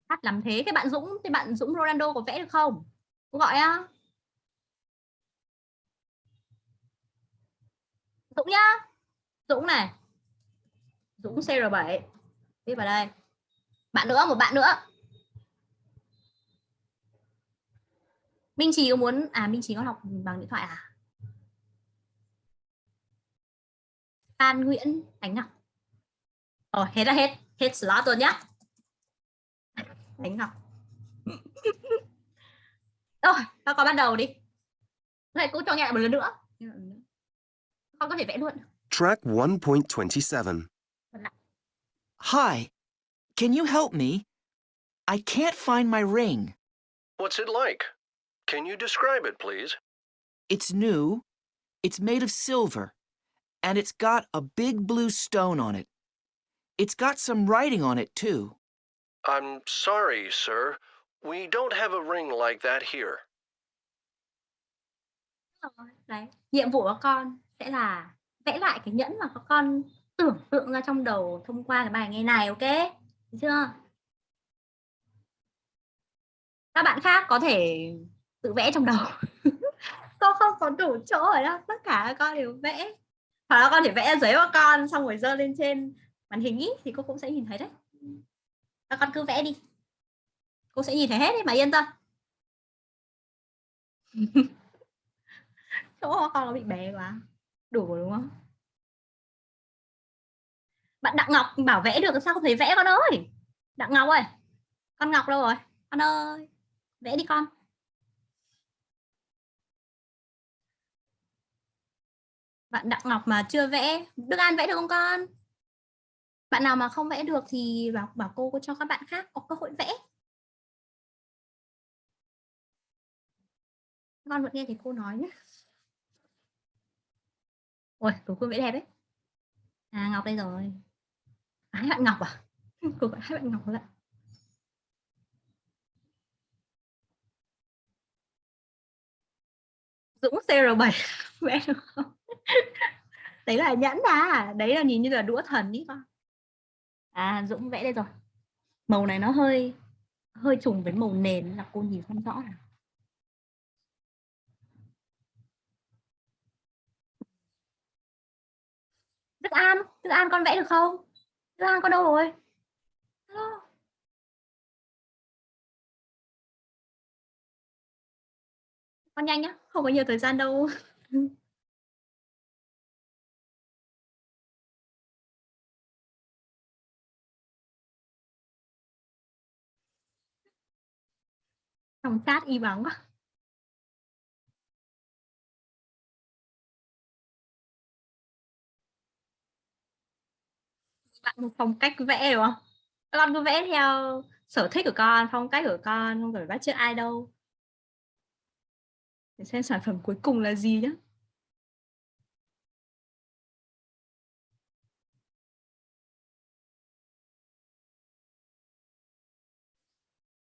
Hát làm thế. Cái bạn Dũng thì bạn Dũng Ronaldo có vẽ được không? Cô gọi á. Dũng nhá. Dũng này. Dũng CR7 viết vào đây. Bạn nữa, một bạn nữa. Minh Trí có muốn à Minh Trí có học bằng điện thoại à? Phan Nguyễn Ánh Ngọc. Rồi hết là hết. Hết slot <laughs> rồi nhá. Ánh Ngọc. Rồi các con bắt đầu đi. Thầy cũng cho nghe một lần nữa. Con có thể vẽ luôn Track 1.27. Hi, can you help me? I can't find my ring. What's it like? Can you describe it, please? It's new, it's made of silver, and it's got a big blue stone on it. It's got some writing on it, too. I'm sorry, sir. We don't have a ring like that here. Đấy. Nhiệm vụ của con sẽ là vẽ lại cái nhẫn mà các con tưởng tượng ra trong đầu thông qua cái bài nghe này, ok? Được chưa? Các bạn khác có thể tự vẽ trong đầu. <laughs> con không có đủ chỗ ở đâu, tất cả các con đều vẽ. Hoặc là con thể vẽ giấy của con xong rồi dơ lên trên màn hình ý, thì cô cũng sẽ nhìn thấy đấy. Các con cứ vẽ đi. Cô sẽ nhìn thấy hết đấy mà yên tâm. <laughs> chỗ con nó bị bé quá đủ đúng không? Bạn đặng ngọc bảo vẽ được, sao không thấy vẽ con ơi? Đặng ngọc ơi, con ngọc đâu rồi? Con ơi, vẽ đi con. Bạn đặng ngọc mà chưa vẽ, đức an vẽ được không con? Bạn nào mà không vẽ được thì bảo bảo cô có cho các bạn khác có cơ hội vẽ. Con vẫn nghe thấy cô nói nhé. Ôi, cô vẽ đẹp đấy. À, Ngọc đây rồi. À, hai bạn Ngọc à? <laughs> Cô gọi hai bạn Ngọc lại. Dũng CR7 <laughs> vẽ được không? <laughs> Đấy là nhẫn à, đấy là nhìn như là đũa thần ý con. À, Dũng vẽ đây rồi. Màu này nó hơi hơi trùng với màu nền là cô nhìn không rõ nào. Đức An, Đức An con vẽ được không? Đức An con đâu rồi? Hello. Con nhanh nhá, không có nhiều thời gian đâu. <laughs> Trong chat y bóng quá. Bạn một phong cách vẽ đúng không? Con cứ vẽ theo sở thích của con phong cách của con không phải bắt chước ai đâu. Để xem sản phẩm cuối cùng là gì nhé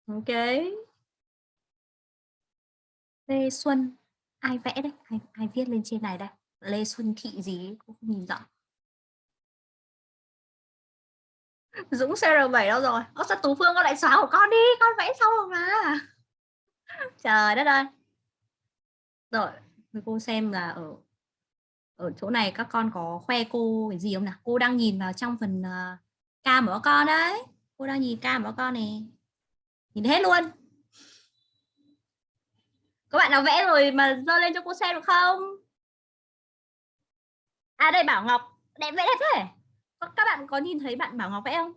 ok. Lê Xuân. Ai vẽ đấy? Ai, ai viết lên trên này đây? Lê Xuân Thị gì cũng không nhìn rõ. Dũng CR7 đâu rồi? Ơ sao Tú Phương con lại xóa của con đi, con vẽ xong rồi mà. Trời đất ơi. Rồi, cô xem là ở ở chỗ này các con có khoe cô cái gì không nào? Cô đang nhìn vào trong phần ờ, uh, cam của con đấy. Cô đang nhìn cam của con này. Nhìn hết luôn. Các bạn nào vẽ rồi mà giơ lên cho cô xem được không? À đây Bảo Ngọc, đẹp vẽ đẹp thế các bạn có nhìn thấy bạn Bảo Ngọc vẽ không?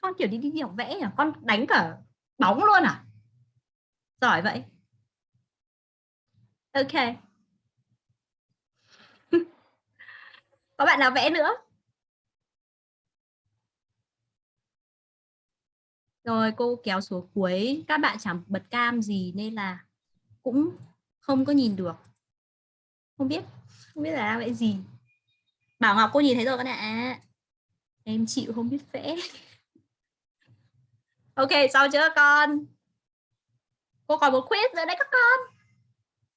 Con kiểu đi đi học vẽ nhỉ? Con đánh cả bóng luôn à? Giỏi vậy. Ok. <laughs> Có bạn nào vẽ nữa? Rồi, cô kéo xuống cuối. Các bạn chẳng bật cam gì nên là cũng không có nhìn được. Không biết. Không biết là vẽ gì. Bảo Ngọc, cô nhìn thấy rồi các bạn ạ. à em chịu không biết vẽ ok sao chưa con cô còn một quiz nữa đấy các con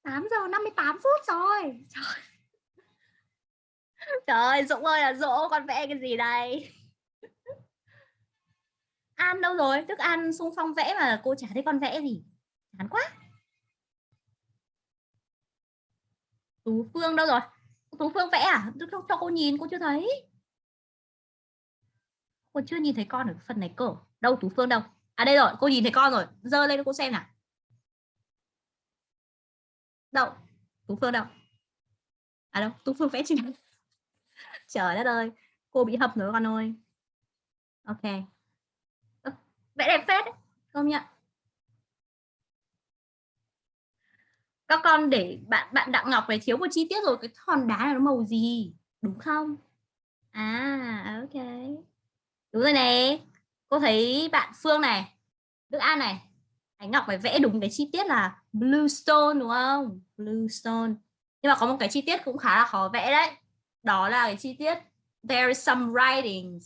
8 giờ 58 phút rồi trời Trời ơi, Dũng ơi là Dỗ con vẽ cái gì đây? An đâu rồi? Đức An xung phong vẽ mà cô chả thấy con vẽ gì. Chán quá. Tú Phương đâu rồi? Tú Phương vẽ à? Đức cho cô nhìn, cô chưa thấy. Cô chưa nhìn thấy con ở phần này cơ. Đâu Tú Phương đâu? À đây rồi, cô nhìn thấy con rồi. Dơ lên cho cô xem nào. Đâu? Tú Phương đâu? À đâu? Tú Phương vẽ trên <laughs> trời đất ơi cô bị hập rồi con ơi ok vẽ đẹp phết đấy công nhận các con để bạn bạn đặng ngọc này thiếu một chi tiết rồi cái hòn đá này nó màu gì đúng không à ok đúng rồi này, cô thấy bạn phương này đức an này anh ngọc phải vẽ đúng cái chi tiết là blue stone đúng không? Blue stone. Nhưng mà có một cái chi tiết cũng khá là khó vẽ đấy. Đó là cái chi tiết there is some writings.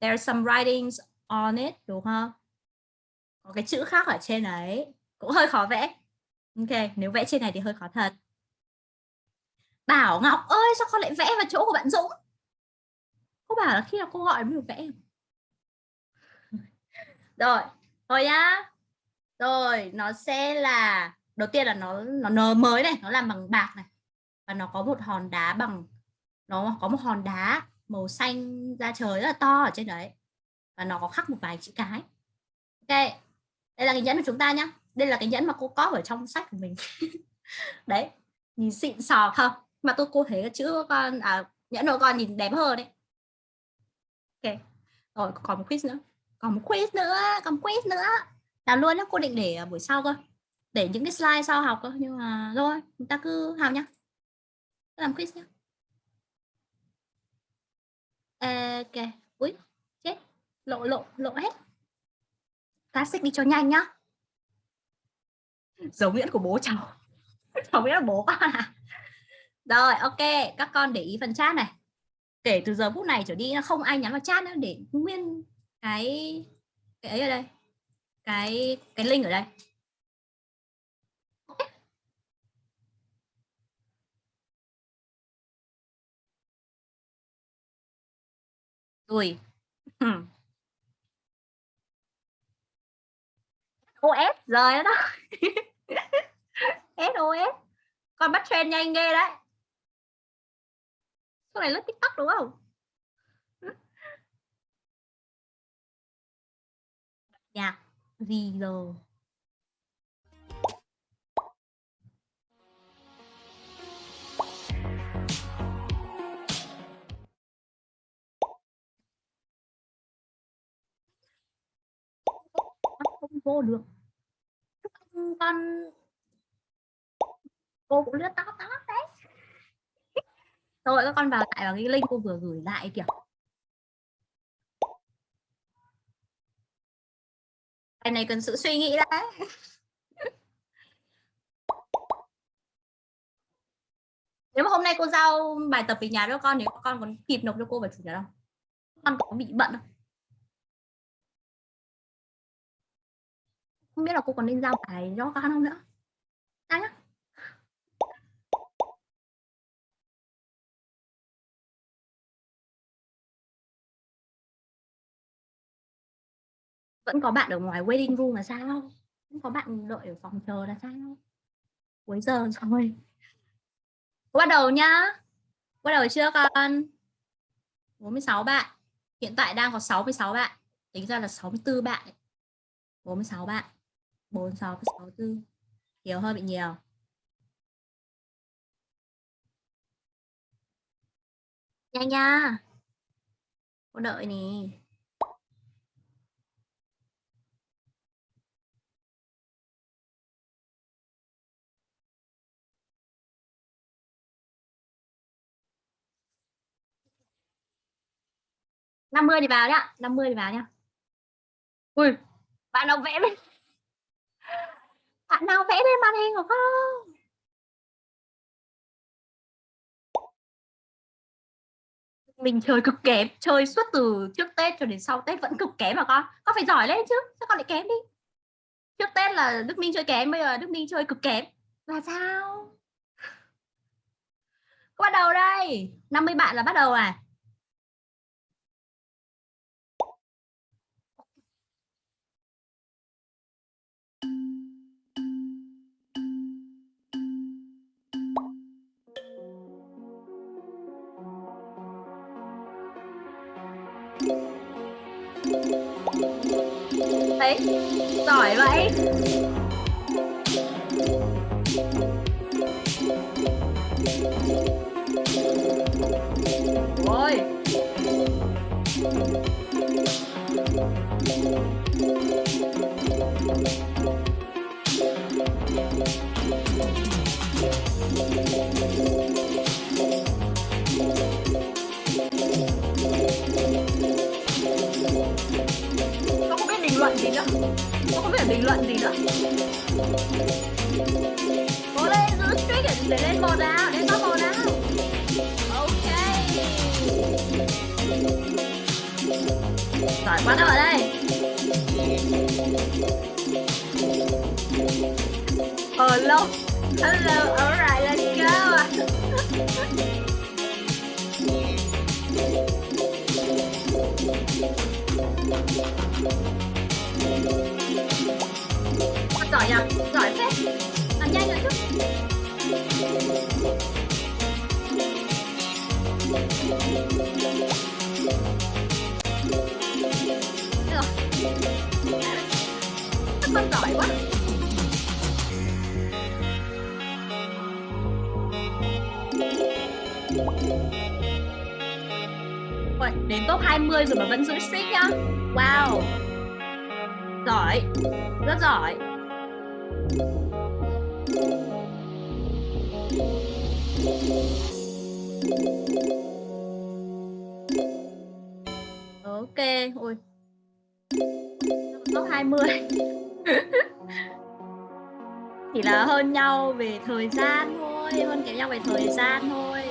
There is some writings on it đúng không? Có cái chữ khác ở trên đấy. Cũng hơi khó vẽ. Ok nếu vẽ trên này thì hơi khó thật. Bảo Ngọc ơi sao con lại vẽ vào chỗ của bạn Dũng? Cô bảo là khi nào cô gọi mới được vẽ? Rồi thôi nhá. Rồi nó sẽ là đầu tiên là nó nó nờ mới này nó làm bằng bạc này. Và nó có một hòn đá bằng nó có một hòn đá màu xanh da trời rất là to ở trên đấy. Và nó có khắc một vài chữ cái. Ok đây là cái nhẫn của chúng ta nhá. Đây là cái nhẫn mà cô có ở trong sách của mình. <laughs> Đấy nhìn xịn sò không mà tôi cô thấy cái chữ con à, nhẫn của con nhìn đẹp hơn đấy. Ok rồi còn một quiz nữa còn một quiz nữa, còn một quiz nữa. Làm luôn đó cô định để buổi sau cơ. Để những cái slide sau học cơ, nhưng mà rồi chúng ta cứ học nhá. Làm quiz nhá. Ok ui chết. Lộ lộ lộ hết. Classic đi cho nhanh nhá. Dấu nguyễn của bố cháu. <laughs> Cháu biết là bố à? Rồi, ok, các con để ý phần chat này. Kể từ giờ phút này trở đi, không ai nhắn vào chat nữa để nguyên cái cái ấy ở đây. Cái cái link ở đây. Rồi. <laughs> Hmm. OS rồi đó SOS <laughs> con bắt trend nhanh ghê đấy. Số này lướt tiktok đúng không? Nhạc gì giờ không vô được. Con cô cũng lướt tóc tóc đấy. Rồi các con vào lại vào cái link cô vừa gửi lại kiểu cái này cần sự suy nghĩ đấy. Nếu mà hôm nay cô giao bài tập về nhà cho con thì con còn kịp nộp cho cô vào chủ nhật không? Con có bị bận không? Không biết là cô còn nên giao bài cho con không nữa. Đang nhá. Vẫn có bạn ở ngoài waiting room là sao? Vẫn có bạn đợi ở phòng chờ là sao? Cuối giờ <laughs> rồi. Bắt đầu nhá. Bắt đầu chưa, con? 46 bạn. Hiện tại đang có 66 bạn. Tính ra là 64 bạn 46 bạn. 46 64 nhiều hơi bị nhiều. Nhanh nha. Cô đợi nè. Năm mươi thì vào nhá, năm mươi thì vào nhá. Ui, bạn nào vẽ lên? Bạn nào vẽ lên màn hình của không? mình chơi cực kém, chơi suốt từ trước tết cho đến sau tết vẫn cực kém mà con. Con phải giỏi lên chứ, sao con lại kém đi? Trước Tết là Đức Minh chơi kém, bây giờ Đức Minh chơi cực kém. Là sao? Có bắt đầu đây 50 bạn là bắt đầu à? Đấy giỏi vậy. Ôi. Con không bình luận gì nữa. Không biết phải bình luận gì nữa. Cố lên giữ streak để lên một nào Lên top một nào. Ok. Giỏi quá đâu ở đây Hello Hello, Alright, let's go giỏi nhỉ giỏi phết. Làm nhanh rồi chứ. Được. Các con giỏi quá. Ôi, đến top 20 rồi mà vẫn giữ streak nhá. Wow. Giỏi. Rất giỏi. Ok, ui. Top 20 <laughs> Chỉ là hơn nhau về thời gian thôi Hơn kém nhau về thời gian thôi.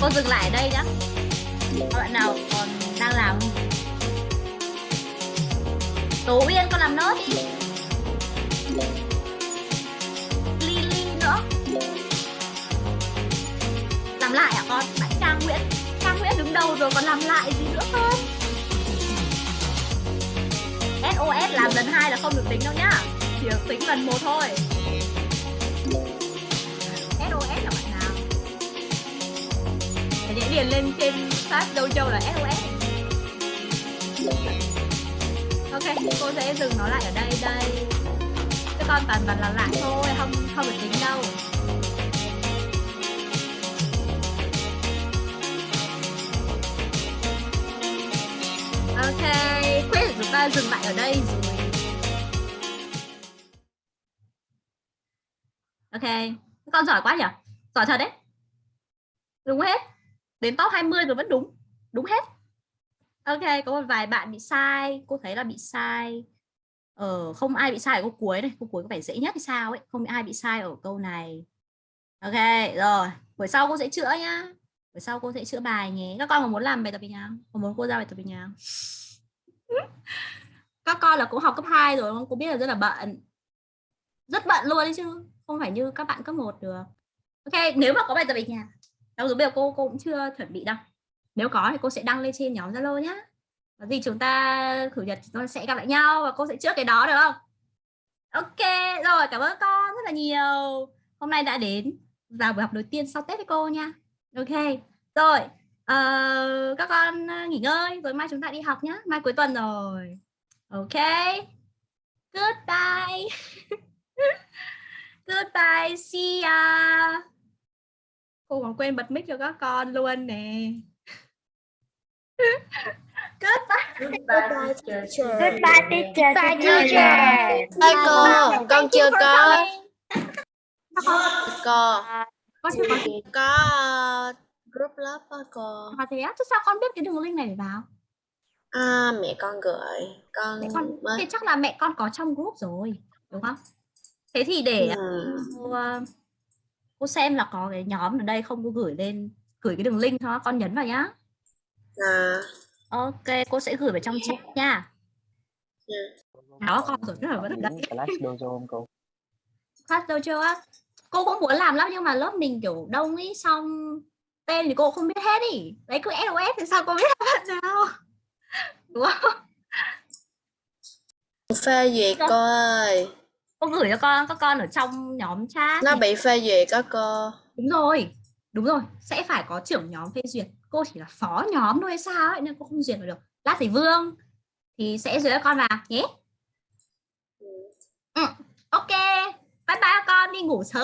Cô dừng lại ở đây nhá. Các bạn nào còn đang làm Tố Uyên con làm nốt. Đi Lily nữa. Làm lại à con? Bạn Trang Nguyễn. Trang Nguyễn đứng đầu rồi? Còn làm lại gì nữa không? SOS làm lần hai là không được tính đâu nhá. Chỉ được tính lần một thôi. Để lên trên chat dojo là SOS Ok, cô sẽ dừng nó lại ở đây đây. Các con toàn toàn là lại thôi, không không được tính đâu. Ok, quiz của chúng ta dừng lại ở đây rồi. Ok, các con giỏi quá nhỉ? Giỏi thật đấy. Đúng hết. Đến top 20 rồi vẫn đúng Đúng hết. Ok, có một vài bạn bị sai Cô thấy là bị sai. Ờ, không ai bị sai ở câu cuối này Câu cuối có vẻ dễ nhất hay sao ấy Không ai bị sai ở câu này. Ok, rồi Buổi sau cô sẽ chữa nhá. Buổi sau cô sẽ chữa bài nhé. Các con có muốn làm bài tập về nhà không? Có muốn cô ra bài tập về nhà? <laughs> Các con là cũng học cấp 2 rồi không? Cô biết là rất là bận. Rất bận luôn đấy chứ Không phải như các bạn cấp 1 được. Ok, nếu mà có bài tập về nhà Đâu rồi bây giờ cô cô cũng chưa chuẩn bị đâu. Nếu có thì cô sẽ đăng lên trên nhóm Zalo nhá. Có gì chúng ta thử nhật chúng ta sẽ gặp lại nhau Và cô sẽ trước cái đó được không? Ok, rồi cảm ơn con rất là nhiều. Hôm nay đã đến vào buổi học đầu tiên sau Tết với cô nha. Ok, rồi uh, Các con nghỉ ngơi Rồi mai chúng ta đi học nhá. Mai cuối tuần rồi. Ok. Goodbye. <laughs> Goodbye, see ya. Cô còn quên bật mic cho các con luôn nè. <laughs> Goodbye Goodbye, teacher. Goodbye, teacher. Goodbye, teacher. Ê cô, con chưa có. cô. Con chưa có có. Uh, group lớp á cô. À thế á, thế sao con biết cái đường link này để vào? À, mẹ con gửi. Con mẹ con thì chắc là mẹ con có trong group rồi đúng không? Thế thì để Ừ. ờ, cô xem là có cái nhóm ở đây không? Cô gửi lên gửi cái đường link cho con nhấn vào nhá. À, ok cô sẽ gửi vào trong chat nha. Ừ. đó con rồi rất là vẫn ở đây Class Dojo không cô? class dojo á. Cô cũng muốn làm lắm nhưng mà lớp mình kiểu đông ý xong tên thì cô không biết hết ý. Đấy cứ SOS thì sao cô biết bạn nào đúng không? Phê duyệt cô ơi. Cô gửi cho con các con ở trong nhóm chat Nó này. bị phê duyệt á cô. đúng rồi đúng rồi sẽ phải có trưởng nhóm phê duyệt cô chỉ là phó nhóm thôi hay sao ấy nên cô không duyệt được lát thì vương thì sẽ duyệt cho con vào nhé ừ. ok bye bye con đi ngủ sớm